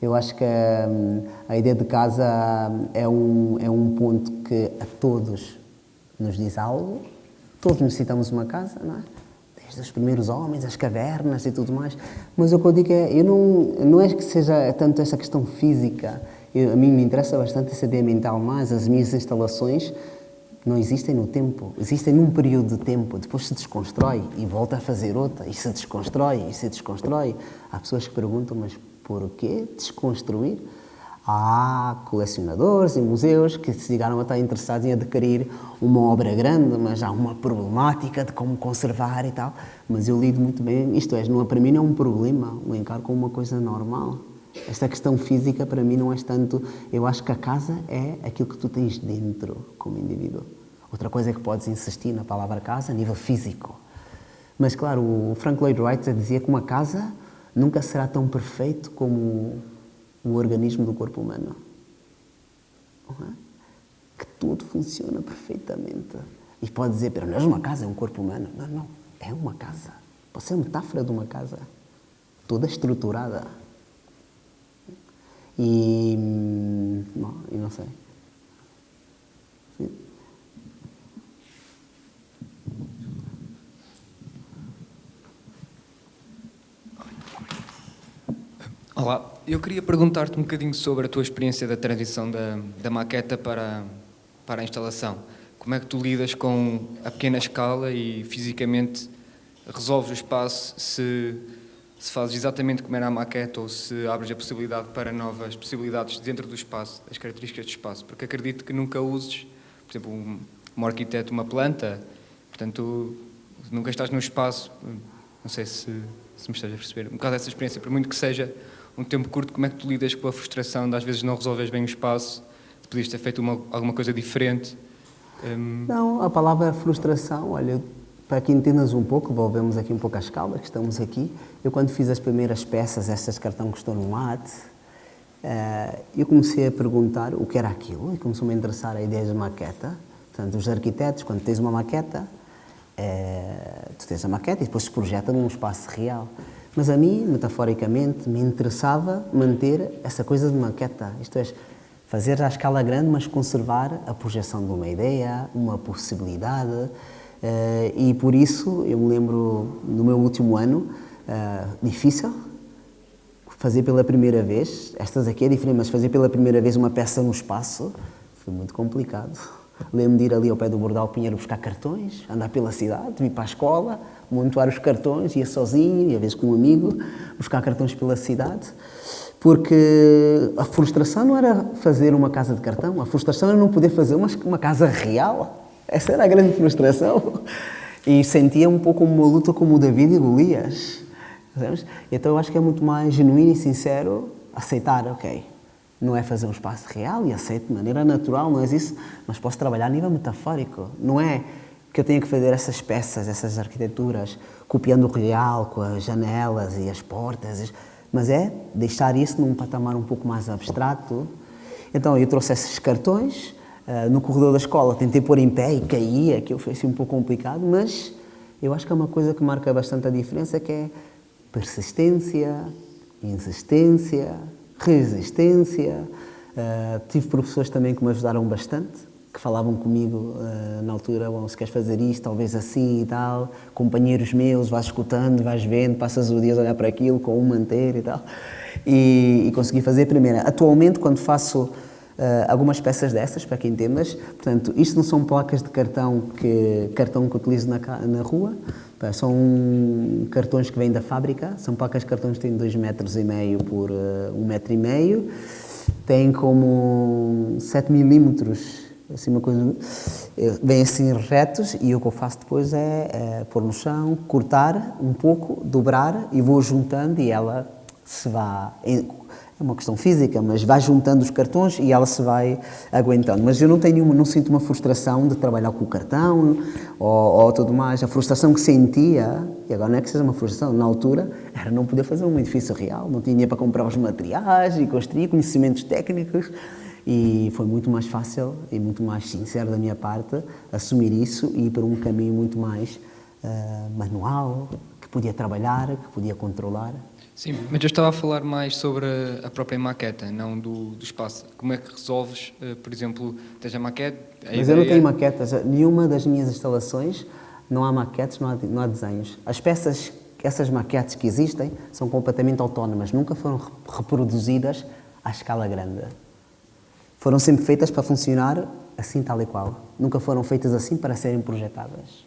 Eu acho que hum, a ideia de casa hum, é um, é um ponto que a todos nos diz algo. Todos necessitamos uma casa, não é? Desde os primeiros homens, as cavernas e tudo mais. Mas o que eu digo é, eu não, não é que seja tanto essa questão física. Eu, a mim me interessa bastante essa ideia mental mais. As minhas instalações não existem no tempo, existem num período de tempo, depois se desconstrói e volta a fazer outra, e se desconstrói e se desconstrói. Há pessoas que perguntam, mas por que desconstruir? Há colecionadores e museus que se chegaram a estar interessados em adquirir uma obra grande, mas há uma problemática de como conservar e tal. Mas eu lido muito bem, isto é, não, para mim não é um problema, o encaro como uma coisa normal. Esta questão física para mim não é tanto. Eu acho que a casa é aquilo que tu tens dentro como indivíduo. Outra coisa é que podes insistir na palavra casa a nível físico. Mas claro, o Frank Lloyd Wright dizia que uma casa nunca será tão perfeito como o organismo do corpo humano. É? Que tudo funciona perfeitamente. E pode dizer, não é uma casa, é um corpo humano. Não, não, é uma casa. Pode ser a metáfora de uma casa. Toda estruturada. E, hum, e não sei. Olá, eu queria perguntar-te um bocadinho sobre a tua experiência da transição da, da maqueta para, para a instalação. Como é que tu lidas com a pequena escala e fisicamente resolves o espaço se, se fazes exatamente como era a maqueta ou se abres a possibilidade para novas possibilidades dentro do espaço, as características do espaço? Porque acredito que nunca uses, por exemplo, um, um arquiteto uma planta, portanto, nunca estás no espaço, não sei se, se me estás a perceber, um bocado dessa experiência, por muito que seja um tempo curto, como é que tu lidas com a frustração de às vezes não resolves bem o espaço, de podias ter feito uma, alguma coisa diferente? Hum, Não, a palavra frustração, olha, para que entendas um pouco, volvemos aqui um pouco à escala, que estamos aqui. Eu, quando fiz as primeiras peças, estas cartão que estão no mate, eh, eu comecei a perguntar o que era aquilo e começou-me a interessar a ideia de maqueta. Portanto, os arquitetos, quando tens uma maqueta, eh, tu tens a maqueta e depois se projeta num espaço real. Mas a mim, metaforicamente, me interessava manter essa coisa de maqueta, isto é, fazer à escala grande, mas conservar a projeção de uma ideia, uma possibilidade. eh, e por isso, eu me lembro, no meu último ano, eh, difícil, fazer pela primeira vez, estas aqui é diferente, mas fazer pela primeira vez uma peça no espaço foi muito complicado. Lembro de ir ali ao pé do Bordal Pinheiro buscar cartões, andar pela cidade, vir para a escola, montar os cartões, ia sozinho, e às vezes com um amigo, buscar cartões pela cidade, porque a frustração não era fazer uma casa de cartão, a frustração era não poder fazer uma, uma casa real. Essa era a grande frustração. E sentia um pouco uma luta como o David e Golias. Então eu acho que é muito mais genuíno e sincero aceitar, ok, não é fazer um espaço real e aceito de maneira natural, não é isso, mas posso trabalhar a nível metafórico. Não é que eu tenha que fazer essas peças, essas arquiteturas, copiando o real, com as janelas e as portas, mas é deixar isso num patamar um pouco mais abstrato. Então eu trouxe esses cartões, uh, no corredor da escola tentei pôr em pé e caía, que foi assim um pouco complicado, mas eu acho que é uma coisa que marca bastante a diferença, que é persistência, insistência, resistência. Uh, tive professores também que me ajudaram bastante, que falavam comigo uh, na altura, bom, se queres fazer isto, talvez assim e tal. Companheiros meus, vais escutando, vais vendo, passas o dia a olhar para aquilo com um manter e tal. E, e consegui fazer a primeira. Atualmente, quando faço Uh, algumas peças dessas, para quem entendas. Portanto, isto não são placas de cartão que, cartão que utilizo na, na rua, são cartões que vêm da fábrica, são placas de cartões que têm 2 metros e meio por 1 uh, um metro e meio, têm como 7 milímetros, assim uma coisa, vêm assim retos e o que eu faço depois é, é pôr no chão, cortar um pouco, dobrar e vou juntando e ela se vai é uma questão física, mas vai juntando os cartões e ela se vai aguentando. Mas eu não tenho, não sinto uma frustração de trabalhar com o cartão ou, ou tudo mais. A frustração que sentia, e agora não é que seja uma frustração, na altura, era não poder fazer um edifício real, não tinha para comprar os materiais e construir conhecimentos técnicos. E foi muito mais fácil e muito mais sincero da minha parte assumir isso e ir para um caminho muito mais uh, manual, que podia trabalhar, que podia controlar. Sim, mas eu estava a falar mais sobre a própria maqueta, não do, do espaço. Como é que resolves, uh, por exemplo, tens a maquete... A mas ideia... eu não tenho maquetas. Nenhuma das minhas instalações não há maquetes, não há, não há desenhos. As peças, essas maquetes que existem, são completamente autónomas. Nunca foram reproduzidas à escala grande. Foram sempre feitas para funcionar assim, tal e qual. Nunca foram feitas assim para serem projetadas.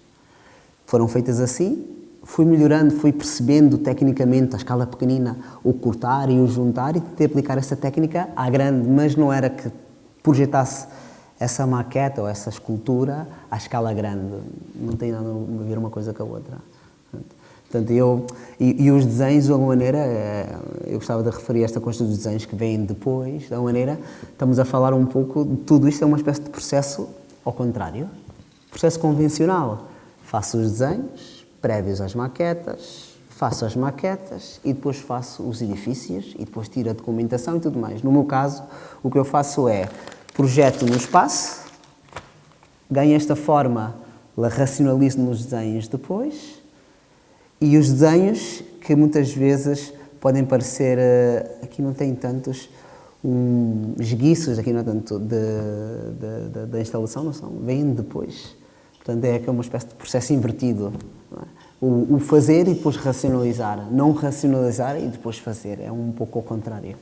Foram feitas assim fui melhorando, fui percebendo tecnicamente a escala pequenina, o cortar e o juntar e tentei aplicar essa técnica à grande, mas não era que projetasse essa maqueta ou essa escultura à escala grande. Não tem nada a ver uma coisa com a outra. Portanto, eu, e, e, os desenhos, de alguma maneira, eu gostava de referir esta coisa dos desenhos que vêm depois, de alguma maneira, estamos a falar um pouco, de tudo isto é uma espécie de processo ao contrário, processo convencional. Faço os desenhos, prévios às maquetas, faço as maquetas e depois faço os edifícios e depois tiro a documentação e tudo mais. No meu caso, o que eu faço é projeto no espaço, ganho esta forma, racionalizo nos desenhos depois e os desenhos que muitas vezes podem parecer, eh, aqui não tem tantos, um, esguiços, aqui não é tanto, da instalação, não são, vêm depois. Portanto, é uma espécie de processo invertido. É? O, o, fazer e depois racionalizar. Não racionalizar e depois fazer. É um pouco ao contrário.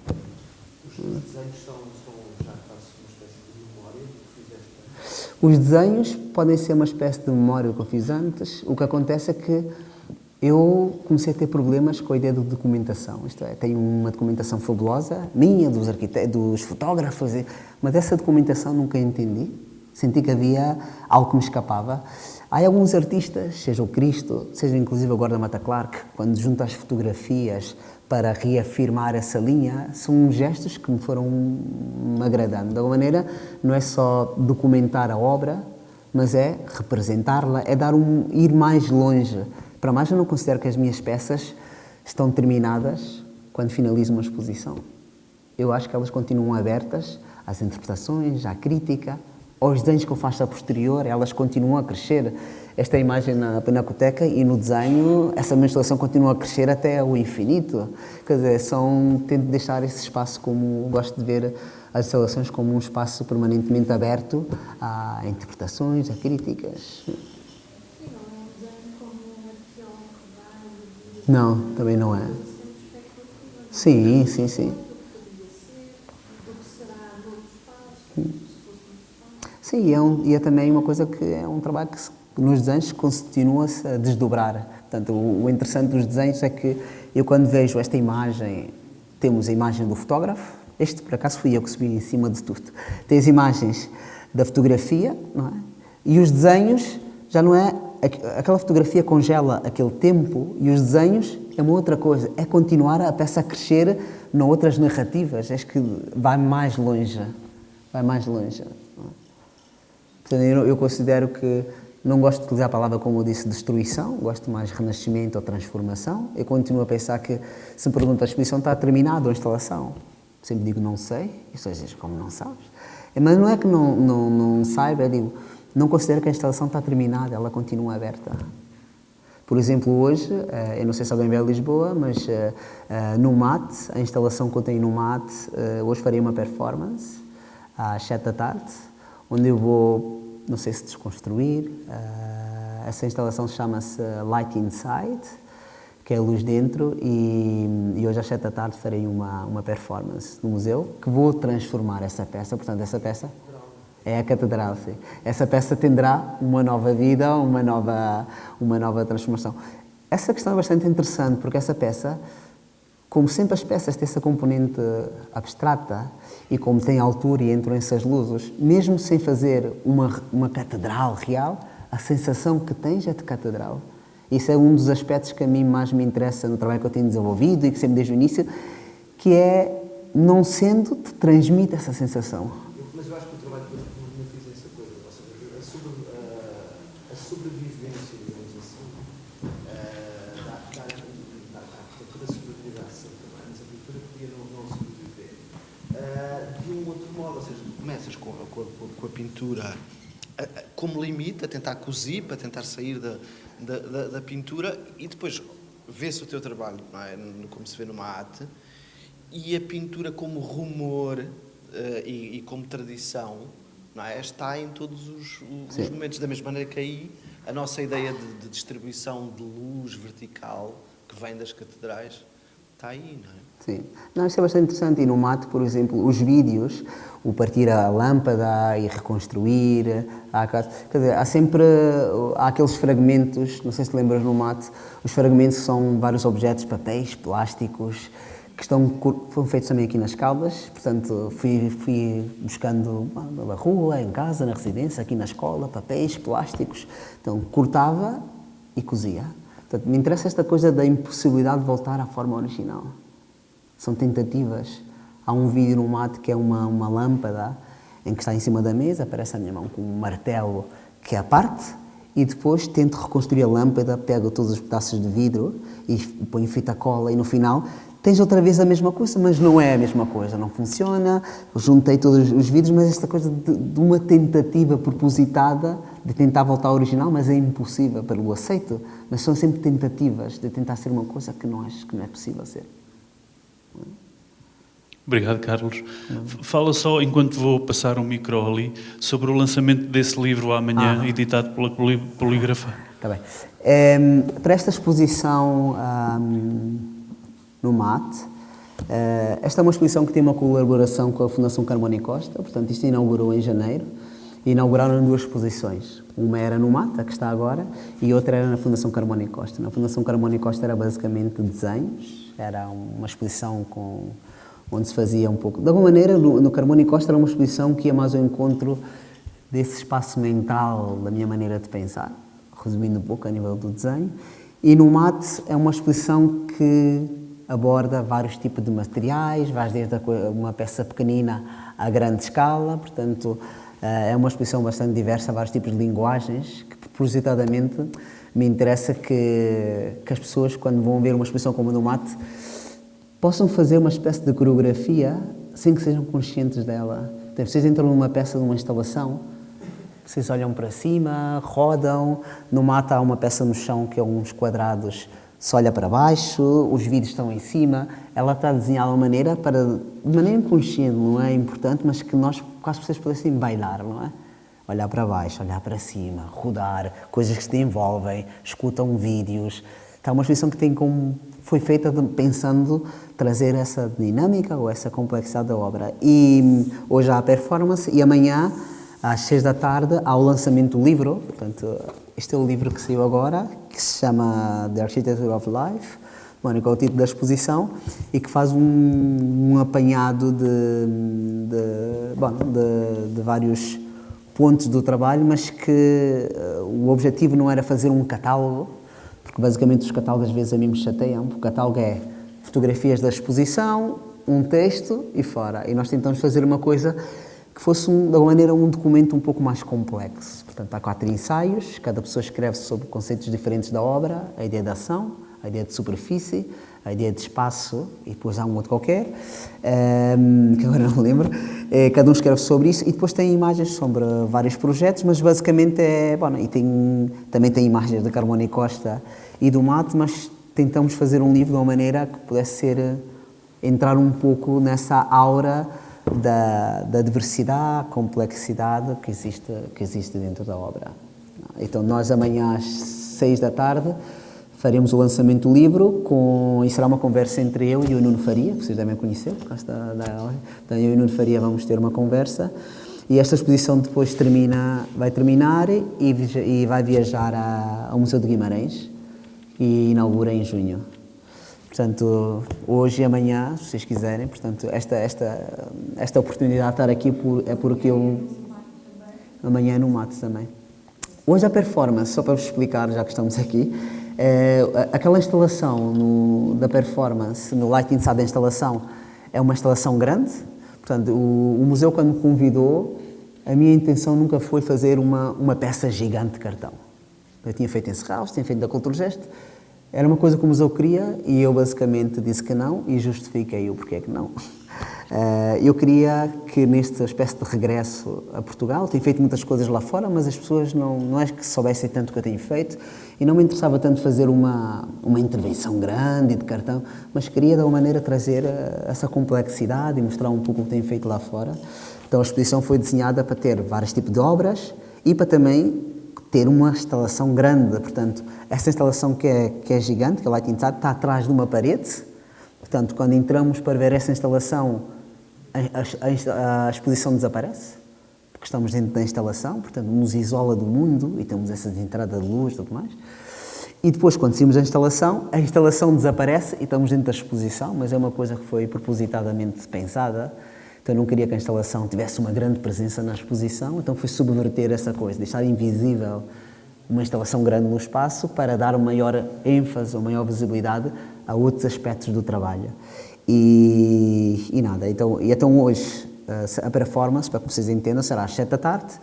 Os desenhos são, são já quase uma espécie de memória que fizeste? Os desenhos podem ser uma espécie de memória que eu fiz antes. O que acontece é que eu comecei a ter problemas com a ideia de documentação. Isto é, tenho uma documentação fabulosa, minha, dos, dos fotógrafos, mas essa documentação nunca entendi Senti que havia algo que me escapava. Há alguns artistas, seja o Cristo, seja inclusive o Gordon Mata Clark, quando junta as fotografias para reafirmar essa linha, são gestos que me foram agradando. De alguma maneira, não é só documentar a obra, mas é representá-la, é dar um, ir mais longe. Para mais, eu não considero que as minhas peças estão terminadas quando finalizo uma exposição. Eu acho que elas continuam abertas às interpretações, à crítica, aos desenhos que eu faço a posterior, elas continuam a crescer. Esta imagem na Pinacoteca e no desenho, essa menstruação continua a crescer até o infinito. Quer dizer, são, tento deixar esse espaço como, gosto de ver as instalações como um espaço permanentemente aberto a interpretações, a críticas. Não, também não é. Sim, sim, sim. Sim, é um, e é também uma coisa que é um trabalho que se, nos desenhos continua-se a desdobrar. Portanto, o, o, interessante dos desenhos é que eu quando vejo esta imagem, temos a imagem do fotógrafo, este por acaso fui eu que subi em cima de tudo. Tem as imagens da fotografia, não é? E os desenhos já não é aquela fotografia congela aquele tempo e os desenhos é uma outra coisa, é continuar a peça a crescer em outras narrativas, é que vai mais longe, vai mais longe. Portanto, eu, considero que não gosto de utilizar a palavra, como eu disse, destruição, gosto mais renascimento ou transformação. Eu continuo a pensar que, se me a exposição está terminada ou a instalação, sempre digo não sei, e só dizes como não sabes. Mas não é que não, não, não saiba, eu digo, não considero que a instalação está terminada, ela continua aberta. Por exemplo, hoje, eh, eu não sei se alguém vê a Lisboa, mas eh, eh, no MAT, a instalação que eu tenho no MAT, hoje farei uma performance às 7 da tarde, onde eu vou, não sei se desconstruir, essa instalação chama-se Light Inside, que é luz dentro, e, e, hoje às sete da tarde farei uma, uma performance no museu, que vou transformar essa peça, portanto essa peça é a catedral, sim. Essa peça terá uma nova vida, uma nova, uma nova transformação. Essa questão é bastante interessante, porque essa peça como sempre as peças têm essa componente abstrata e como tem altura e entram essas luzes, mesmo sem fazer uma, uma catedral real, a sensação que tens é de catedral. Isso é um dos aspectos que a mim mais me interessa no trabalho que eu tenho desenvolvido e que sempre desde o início, que é, não sendo, te transmite essa sensação. Mas eu acho que o trabalho que eu problematiza essa coisa, ou seja, a, sobre, a, a sobrevivência, digamos assim, uh, da, da, da, da, da sobrevivência, mas a pintura podia não, não sobreviver. Uh, de um outro modo, ou seja, começas com, com, a pintura como limite, a tentar cozir, para tentar sair da, da, da, da pintura e depois vê-se o teu trabalho, é? como se vê numa arte, e a pintura como rumor uh, e, e, como tradição não é? está em todos os, os momentos, da mesma maneira que aí a nossa ideia de, de, distribuição de luz vertical que vem das catedrais está aí, não é? Sim. Não, isso é bastante interessante. E no mate, por exemplo, os vídeos, o partir a lâmpada e reconstruir, quer dizer, há sempre há aqueles fragmentos, não sei se lembras no mate, os fragmentos são vários objetos, papéis, plásticos, que estão, foram feitos também aqui nas Caldas, portanto fui, fui buscando na rua, em casa, na residência, aqui na escola, papéis, plásticos, então cortava e cozia. Portanto, me interessa esta coisa da impossibilidade de voltar à forma original. São tentativas. Há um vídeo no mate que é uma, uma lâmpada em que está em cima da mesa, aparece a minha mão com um martelo que é a parte, e depois tento reconstruir a lâmpada, pego todos os pedaços de vidro e ponho fita cola e no final tens outra vez a mesma coisa, mas não é a mesma coisa, não funciona, juntei todos os vidros, mas esta coisa de, de uma tentativa propositada de tentar voltar ao original, mas é impossível, pelo aceito, mas são sempre tentativas de tentar ser uma coisa que não acho que não é possível ser. Obrigado, Carlos. Fala só, enquanto vou passar um micro ali, sobre o lançamento desse livro amanhã, ah. editado pela Polígrafa. Está bem. É, para esta exposição um, no MAT, uh, esta é uma exposição que tem uma colaboração com a Fundação Carmona Costa, portanto, isto inaugurou em janeiro, e inauguraram duas exposições. Uma era no Mata, que está agora, e outra era na Fundação Carmona Costa. Na Fundação Carmona Costa era basicamente desenhos, era uma exposição com, onde se fazia um pouco... De alguma maneira, no, no Carmona Costa era uma exposição que ia mais ao encontro desse espaço mental, da minha maneira de pensar, resumindo um pouco a nível do desenho. E no MAT é uma exposição que aborda vários tipos de materiais, vais desde uma peça pequenina à grande escala, portanto, Eh, é uma exposição bastante diversa, vários tipos de linguagens, que propositadamente me interessa que, que as pessoas, quando vão ver uma exposição como a do Mate, possam fazer uma espécie de coreografia sem que sejam conscientes dela. Então, vocês entram numa peça de uma instalação, vocês olham para cima, rodam, no Mate há uma peça no chão que é uns quadrados se olha para baixo, os vídeos estão em cima, ela está desenhada de uma maneira para, de maneira inconsciente, não é importante, mas que nós, quase vocês pudessem bailar, não é? Olhar para baixo, olhar para cima, rodar, coisas que se envolvem, escutam vídeos. Está uma exposição que tem como, foi feita pensando trazer essa dinâmica ou essa complexidade da obra. E hum, hoje há a performance e amanhã, às seis da tarde, há o lançamento do livro, portanto, este é o livro que saiu agora, que se chama The Architecture of Life, bueno, que é o título da exposição, e que faz um, um apanhado de, de, bom, de, de, vários pontos do trabalho, mas que uh, o objetivo não era fazer um catálogo, porque basicamente os catálogos às vezes a mim me chateiam, o catálogo é fotografias da exposição, um texto e fora. E nós tentamos fazer uma coisa que fosse, um, de alguma maneira, um documento um pouco mais complexo. Portanto, há quatro ensaios, cada pessoa escreve sobre conceitos diferentes da obra, a ideia de ação, a ideia de superfície, a ideia de espaço, e depois há um outro qualquer, um, ehm, que agora não lembro, é, cada um escreve sobre isso, e depois tem imagens sobre vários projetos, mas basicamente é, bom, e tem, também tem imagens da Carmona e Costa e do Mate, mas tentamos fazer um livro de uma maneira que pudesse ser, entrar um pouco nessa aura da, da diversidade, complexidade que existe, que existe dentro da obra. Então, nós amanhã às seis da tarde faremos o lançamento do livro com, e será uma conversa entre eu e o Nuno Faria, que vocês devem conhecer, por causa da, da então, eu e o Nuno Faria vamos ter uma conversa e esta exposição depois termina, vai terminar e, e vai viajar a, ao Museu de Guimarães e inaugura em junho. Portanto, hoje e amanhã, se vocês quiserem, portanto, esta, esta, esta oportunidade de estar aqui por, é porque eu... Amanhã no mato também. Hoje a performance, só para vos explicar, já que estamos aqui, é, aquela instalação no, da performance, no Light Inside da instalação, é uma instalação grande. Portanto, o, o, museu, quando me convidou, a minha intenção nunca foi fazer uma, uma peça gigante de cartão. Eu tinha feito em Serralves, tinha feito da Cultura Gesto, era uma coisa que o museu queria e eu basicamente disse que não e justifiquei o porquê que não. Uh, eu queria que nesta espécie de regresso a Portugal, tenho feito muitas coisas lá fora, mas as pessoas não, não é que soubessem tanto o que eu tenho feito e não me interessava tanto fazer uma, uma intervenção grande de cartão, mas queria de alguma maneira trazer uh, essa complexidade e mostrar um pouco o que tenho feito lá fora. Então a exposição foi desenhada para ter vários tipos de obras e para também ter uma instalação grande. Portanto, essa instalação que é, que é gigante, que é Light Inside, está atrás de uma parede. Portanto, quando entramos para ver essa instalação, a, a, a, exposição desaparece, porque estamos dentro da instalação, portanto, nos isola do mundo e temos essa entrada de luz e tudo mais. E depois, quando saímos da instalação, a instalação desaparece e estamos dentro da exposição, mas é uma coisa que foi propositadamente pensada então eu não queria que a instalação tivesse uma grande presença na exposição, então fui subverter essa coisa, deixar invisível uma instalação grande no espaço para dar maior ênfase ou maior visibilidade a outros aspectos do trabalho. E, e nada, então, e então hoje a performance, para que vocês entendam, será às 7 da tarde.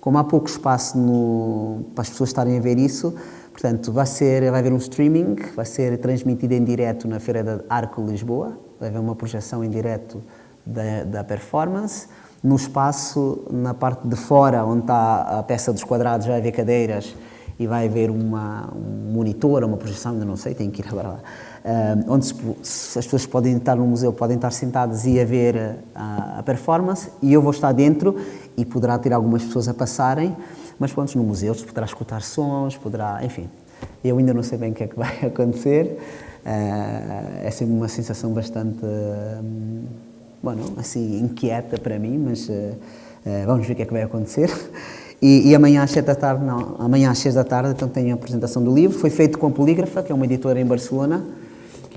Como há pouco espaço no, para as pessoas estarem a ver isso, portanto, vai, ser, vai haver um streaming, vai ser transmitido em direto na Feira da Arco Lisboa, vai haver uma projeção em direto da, da performance. No espaço, na parte de fora, onde está a peça dos quadrados, vai haver cadeiras e vai haver uma, um monitor, uma projeção, ainda não sei, tenho que ir agora lá, onde se, as pessoas podem estar no museu, podem estar sentadas e a ver a, a, performance e eu vou estar dentro e poderá ter algumas pessoas a passarem, mas pronto, no museu se poderá escutar sons, poderá, enfim, eu ainda não sei bem o que é que vai acontecer, uh, é sempre uma sensação bastante... Uh, bueno, assim, inquieta para mim, mas uh, uh, vamos ver o que é que vai acontecer. E, e, amanhã às 7 da tarde, não, amanhã às 6 da tarde, então tenho a apresentação do livro. Foi feito com a Polígrafa, que é uma editora em Barcelona,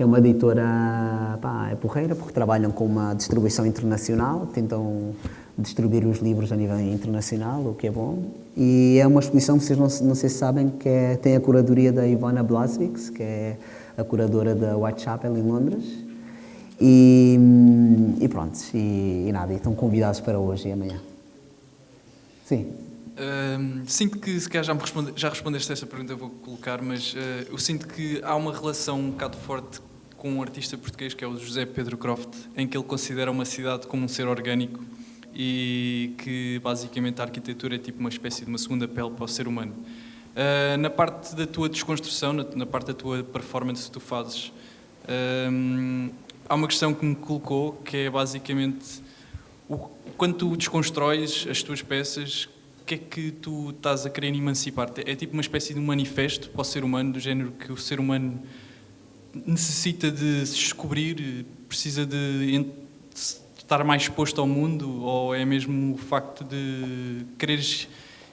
que é uma editora, pá, é porreira, porque trabalham com uma distribuição internacional, tentam distribuir os livros a nível internacional, o que é bom. E é uma exposição, vocês não, não sei se sabem, que é, tem a curadoria da Ivana Blasvix, que é a curadora da Whitechapel em Londres, e, e pronto, e, e nada, estão convidados para hoje e amanhã. Sim. Uh, sinto que, se calhar já, me responde, já respondeste a essa pergunta, eu vou colocar, mas uh, eu sinto que há uma relação um bocado forte com um artista português que é o José Pedro Croft, em que ele considera uma cidade como um ser orgânico e que basicamente a arquitetura é tipo uma espécie de uma segunda pele para o ser humano. Uh, na parte da tua desconstrução, na, na, parte da tua performance que tu fazes, há uma questão que me colocou que é basicamente o, quando tu desconstróis as tuas peças, o que é que tu estás a querer emancipar-te? É tipo uma espécie de um manifesto para o ser humano, do género que o ser humano necessita de se descobrir, precisa de estar mais exposto ao mundo, ou é mesmo o facto de quereres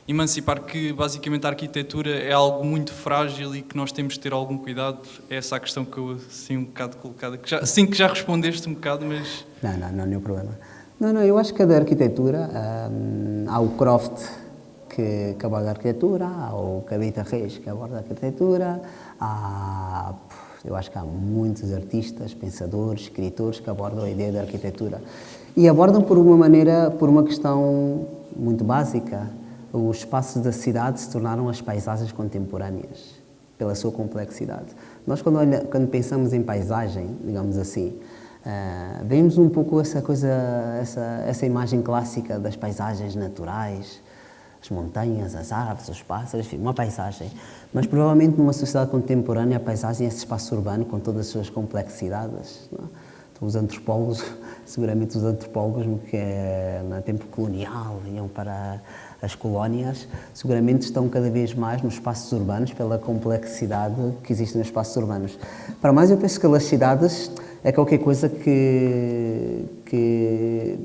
emancipar que basicamente a arquitetura é algo muito frágil e que nós temos de ter algum cuidado? É essa a questão que eu assim um bocado colocada, que já, sim que já respondeste um bocado, mas... Não, não, não, nenhum problema. Não, não, eu acho que da arquitetura, hum, há o Croft que, que aborda a arquitetura, há o Cabita Reis que aborda a arquitetura, há, eu acho que há muitos artistas, pensadores, escritores que abordam a ideia da arquitetura. E abordam por uma maneira, por uma questão muito básica. Os espaços da cidade se tornaram as paisagens contemporâneas, pela sua complexidade. Nós, quando, olha, quando pensamos em paisagem, digamos assim, Uh, vemos um pouco essa coisa, essa, essa imagem clássica das paisagens naturais, as montanhas, as árvores, os pássaros, enfim, uma paisagem. Mas provavelmente numa sociedade contemporânea a paisagem é esse espaço urbano com todas as suas complexidades. Não? É? Então, os antropólogos, seguramente os antropólogos que é, no tempo colonial vinham para as colónias, seguramente estão cada vez mais nos espaços urbanos pela complexidade que existe nos espaços urbanos. Para mais, eu penso que as cidades é qualquer coisa que, que,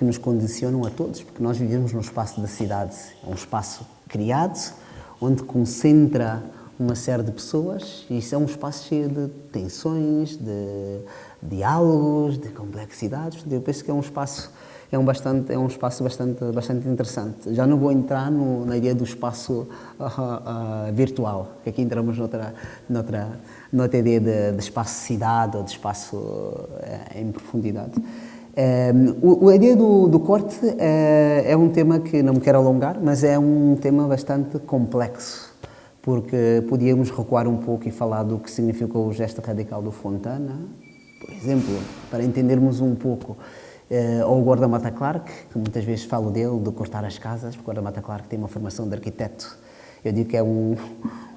que nos condicionam a todos, porque nós vivemos num espaço da cidade, é um espaço criado, onde concentra uma série de pessoas e isso é um espaço cheio de tensões, de diálogos, de complexidades. Eu penso que é um espaço é um bastante é um espaço bastante bastante interessante. Já não vou entrar no, na ideia do espaço uh, uh, virtual, que aqui entramos noutra noutra noutra ideia de, de espaço cidade ou de espaço uh, em profundidade. Um, a ideia do, do corte é, é um tema que não me quero alongar, mas é um tema bastante complexo porque podíamos recuar um pouco e falar do que significou o gesto radical do Fontana, por exemplo, para entendermos um pouco. Uh, ou o Gorda Mata Clark, que muitas vezes falo dele, de cortar as casas, porque o Gorda Mata Clark tem uma formação de arquiteto. Eu digo que é um,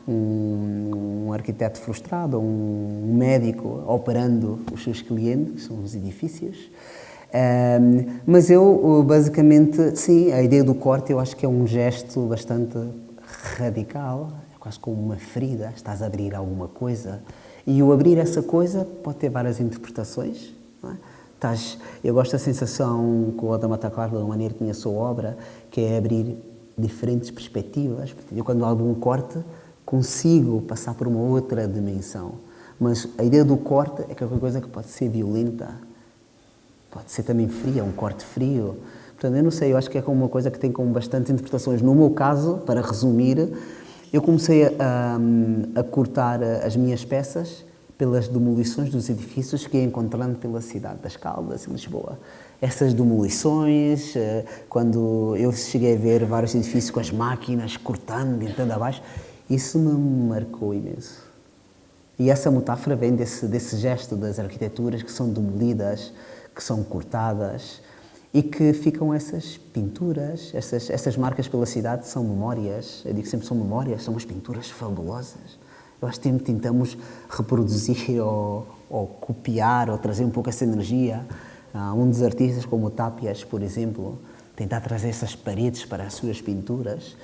um, um arquiteto frustrado, um médico operando os seus clientes, são os edifícios. Um, mas eu, basicamente, sim, a ideia do corte eu acho que é um gesto bastante radical, é quase como uma ferida, estás a abrir alguma coisa, e o abrir essa coisa pode ter várias interpretações. É? Estás, eu gosto da sensação com o Adama Claro, da maneira que conheço a obra, que é abrir diferentes perspectivas. Eu, quando abro um corte, consigo passar por uma outra dimensão. Mas a ideia do corte é qualquer coisa que pode ser violenta, pode ser também fria, um corte frio. Portanto, eu não sei, eu acho que é como uma coisa que tem com bastante interpretações. No meu caso, para resumir, eu comecei a, a, cortar as minhas peças pelas demolições dos edifícios que ia encontrando pela cidade das Caldas, em Lisboa. Essas demolições, eh, quando eu cheguei a ver vários edifícios com as máquinas cortando, entrando abaixo, isso me marcou imenso. E essa metáfora vem desse, desse gesto das arquiteturas que são demolidas, que são cortadas, e que ficam essas pinturas, essas, essas marcas pela cidade são memórias, eu digo sempre são memórias, são umas pinturas fabulosas. Eu acho que tentamos reproduzir ou, ou copiar ou trazer um pouco essa energia. Uh, um dos artistas como o Tapias, por exemplo, tentar trazer essas paredes para as suas pinturas.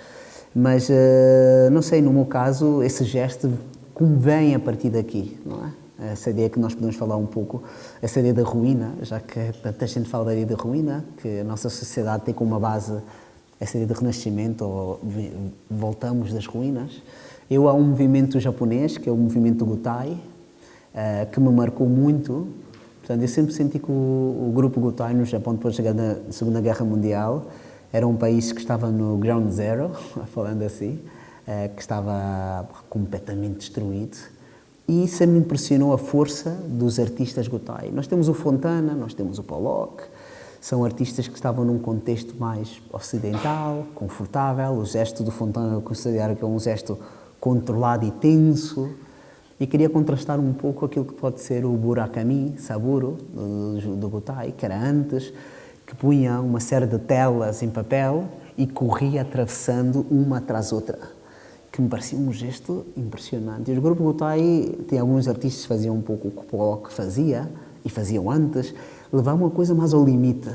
Mas, uh, não sei, no meu caso, esse gesto convém a partir daqui, não é? Essa ideia que nós podemos falar um pouco, essa ideia da ruína, já que tanta gente fala da ideia da ruína, que a nossa sociedade tem como uma base essa ideia de renascimento, ou voltamos das ruínas. Eu há um movimento japonês, que é o movimento Gutai, eh, que me marcou muito. Portanto, eu sempre senti que o, grupo Gutai no Japão, depois da Segunda Guerra Mundial, era um país que estava no ground zero, falando assim, eh, que estava completamente destruído e isso me impressionou a força dos artistas Gotai. Nós temos o Fontana, nós temos o Pollock, São artistas que estavam num contexto mais ocidental, confortável. O gesto do Fontana eu considero que é um gesto controlado e tenso. E queria contrastar um pouco aquilo que pode ser o Burakami, Saburo, do, do Gutai, que era antes, que punha uma série de telas em papel e corria atravessando uma atrás outra, que me parecia um gesto impressionante. E o grupo Gutai tem alguns artistas que faziam um pouco o que o Pollock fazia, e faziam antes, levar uma coisa mais ao limite.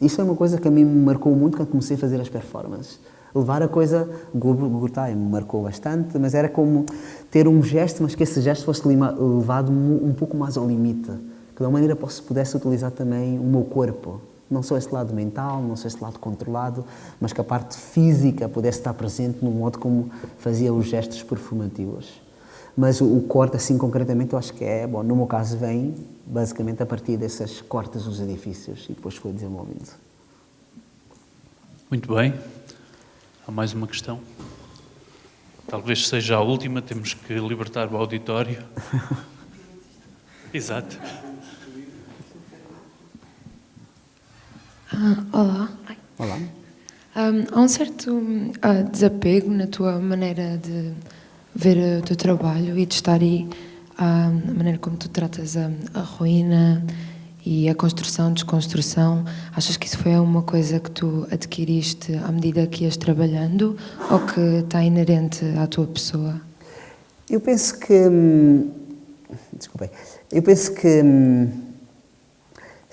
Isso é uma coisa que a mim me marcou muito quando comecei a fazer as performances levar a coisa, Gurtai me marcou bastante, mas era como ter um gesto, mas que esse gesto fosse levado um pouco mais ao limite, que de uma maneira pudesse utilizar também o meu corpo, não só esse lado mental, não só esse lado controlado, mas que a parte física pudesse estar presente no modo como fazia os gestos performativos. Mas o, corte, assim concretamente, eu acho que é, bom, no meu caso, vem basicamente a partir dessas cortes dos edifícios e depois foi desenvolvido. Muito bem. Há mais uma questão? Talvez seja a última, temos que libertar o auditório. Exato. Ah, olá. Olá. Um, há um certo uh, desapego na tua maneira de ver o teu trabalho e de estar aí, uh, a maneira como tu tratas a, a ruína e a construção, desconstrução, achas que isso foi uma coisa que tu adquiriste à medida que ias trabalhando ou que está inerente à tua pessoa? Eu penso que. Hum, desculpem. Eu penso que. Hum,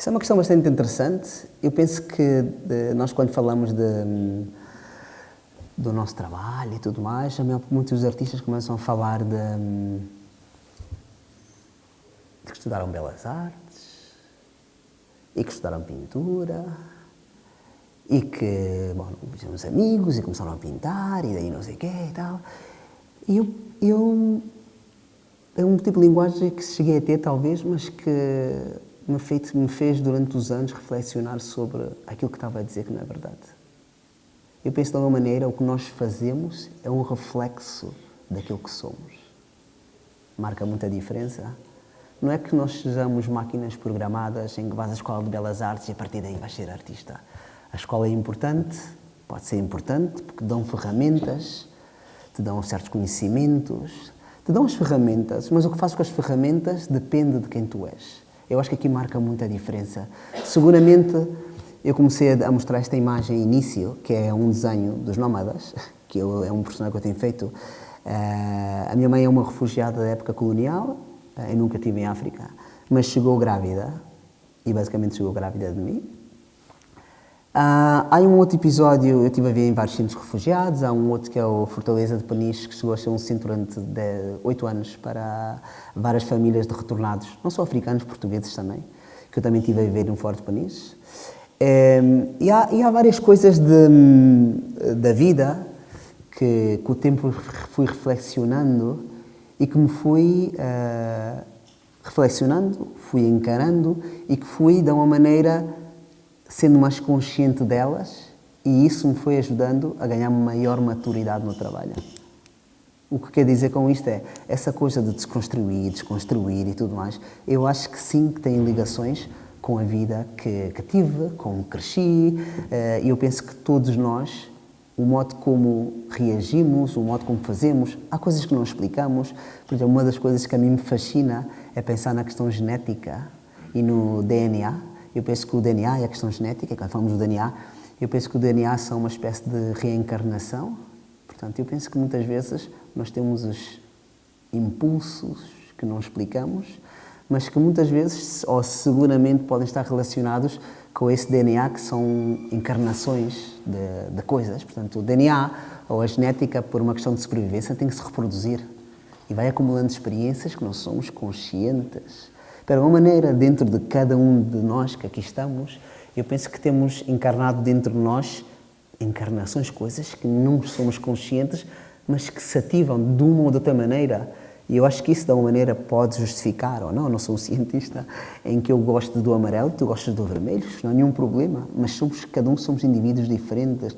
isso é uma questão bastante interessante. Eu penso que de, nós, quando falamos de, do nosso trabalho e tudo mais, muitos artistas começam a falar de, de que estudaram belas artes e que estudaram pintura e que, bom, fizemos amigos e começaram a pintar e daí não sei o quê e tal. E eu, eu, é um tipo de linguagem que cheguei a ter talvez, mas que me, feito, me fez durante os anos reflexionar sobre aquilo que estava a dizer que não é verdade. Eu penso de alguma maneira o que nós fazemos é um reflexo daquilo que somos. Marca muita diferença não é que nós sejamos máquinas programadas em que vais à escola de belas artes e a partir daí vais ser artista. A escola é importante, pode ser importante, porque dão ferramentas, te dão certos conhecimentos, te dão as ferramentas, mas o que fazes com as ferramentas depende de quem tu és. Eu acho que aqui marca muita diferença. Seguramente, eu comecei a mostrar esta imagem início, que é um desenho dos nómadas, que é um personagem que eu tenho feito. Eh, a minha mãe é uma refugiada da época colonial, eu nunca estive em África, mas chegou grávida, e basicamente chegou grávida de mim. Uh, há um outro episódio, eu estive a ver em vários centros refugiados, há um outro que é o Fortaleza de Peniche, que chegou a ser um centro durante oito anos para várias famílias de retornados, não só africanos, portugueses também, que eu também estive a viver no Forte Peniche. Um, e, há, e, há, várias coisas de, da vida que, com o tempo fui reflexionando e que me fui uh, reflexionando, fui encarando e que fui, de uma maneira, sendo mais consciente delas e isso me foi ajudando a ganhar maior maturidade no trabalho. O que quer dizer com isto é, essa coisa de desconstruir, desconstruir e tudo mais, eu acho que sim que tem ligações com a vida que, que tive, como cresci, eh, e eu penso que todos nós o modo como reagimos, o modo como fazemos. Há coisas que não explicamos. Por exemplo, uma das coisas que a mim me fascina é pensar na questão genética e no DNA. Eu penso que o DNA é a questão genética, quando falamos do DNA, eu penso que o DNA são uma espécie de reencarnação. Portanto, eu penso que muitas vezes nós temos os impulsos que não explicamos, mas que muitas vezes, ou seguramente, podem estar relacionados com esse DNA que são encarnações de, de, coisas. Portanto, o DNA ou a genética, por uma questão de sobrevivência, tem que se reproduzir e vai acumulando experiências que não somos conscientes. De alguma maneira, dentro de cada um de nós que aqui estamos, eu penso que temos encarnado dentro de nós encarnações, coisas que não somos conscientes, mas que se ativam de uma ou de outra maneira. E eu acho que isso, de alguma maneira, pode justificar, ou não, não sou um cientista, em que eu gosto do amarelo, tu gostas do vermelho, não há nenhum problema, mas somos, cada um somos indivíduos diferentes,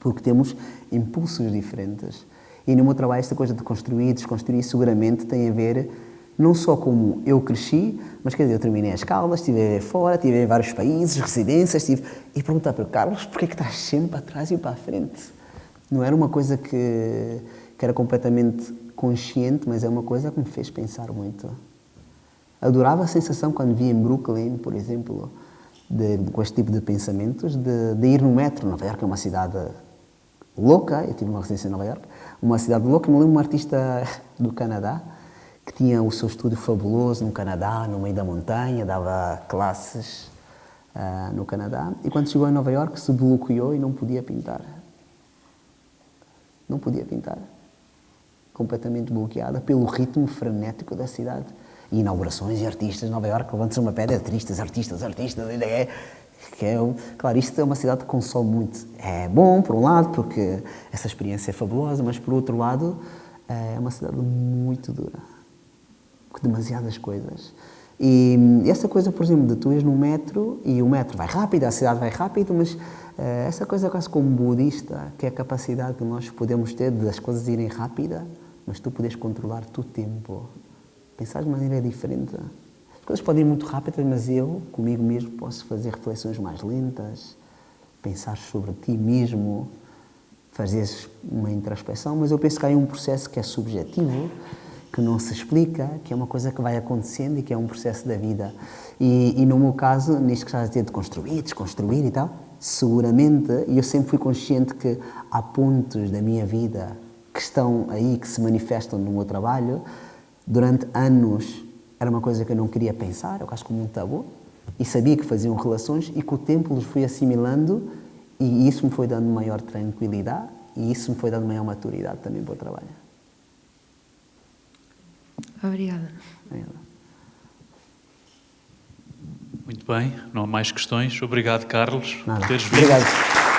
porque temos impulsos diferentes. E no meu trabalho, esta coisa de construir, desconstruir, seguramente tem a ver não só como eu cresci, mas quer dizer, eu terminei as escolas, estive fora, estive em vários países, residências, estive... e perguntar para o Carlos, porquê é que estás sempre para trás e para a frente? Não era uma coisa que, que era completamente consciente, mas é uma coisa que me fez pensar muito. Adorava a sensação quando vi em Brooklyn, por exemplo, de, com este tipo de pensamentos, de, de ir no metro. Nova York é uma cidade louca, eu tive uma residência em Nova York, uma cidade louca. Me lembro de um artista do Canadá que tinha o seu estúdio fabuloso no Canadá, no meio da montanha, dava classes uh, no Canadá. E quando chegou em Nova York se bloqueou e não podia pintar. Não podia pintar. Completamente bloqueada pelo ritmo frenético da cidade. E inaugurações e artistas, Nova York levanta-se uma pedra, artistas, artistas, artistas, é, que é, claro, isto é uma cidade que consome muito. É bom, por um lado, porque essa experiência é fabulosa, mas por outro lado, é uma cidade muito dura. Demasiadas coisas. E essa coisa, por exemplo, de tu és no metro e o metro vai rápido, a cidade vai rápido, mas eh, essa coisa quase como budista, que é a capacidade que nós podemos ter de as coisas irem rápida, mas tu podes controlar o tempo. Pensar de maneira diferente. As coisas podem ir muito rápidas, mas eu, comigo mesmo, posso fazer reflexões mais lentas, pensar sobre ti mesmo, fazer uma introspeção, mas eu penso que há um processo que é subjetivo, que não se explica, que é uma coisa que vai acontecendo e que é um processo da vida. E, e no meu caso, nisto que estás a dizer de construir, desconstruir e tal, seguramente, e eu sempre fui consciente que há pontos da minha vida que estão aí, que se manifestam no meu trabalho. Durante anos era uma coisa que eu não queria pensar, eu acho como um tabu, e sabia que faziam relações e com o tempo os fui assimilando e isso me foi dando maior tranquilidade e isso me foi dando maior maturidade também para o trabalho. Obrigada. Obrigada. Muito bem, não há mais questões. Obrigado, Carlos, Nada. por teres vindo. Obrigado.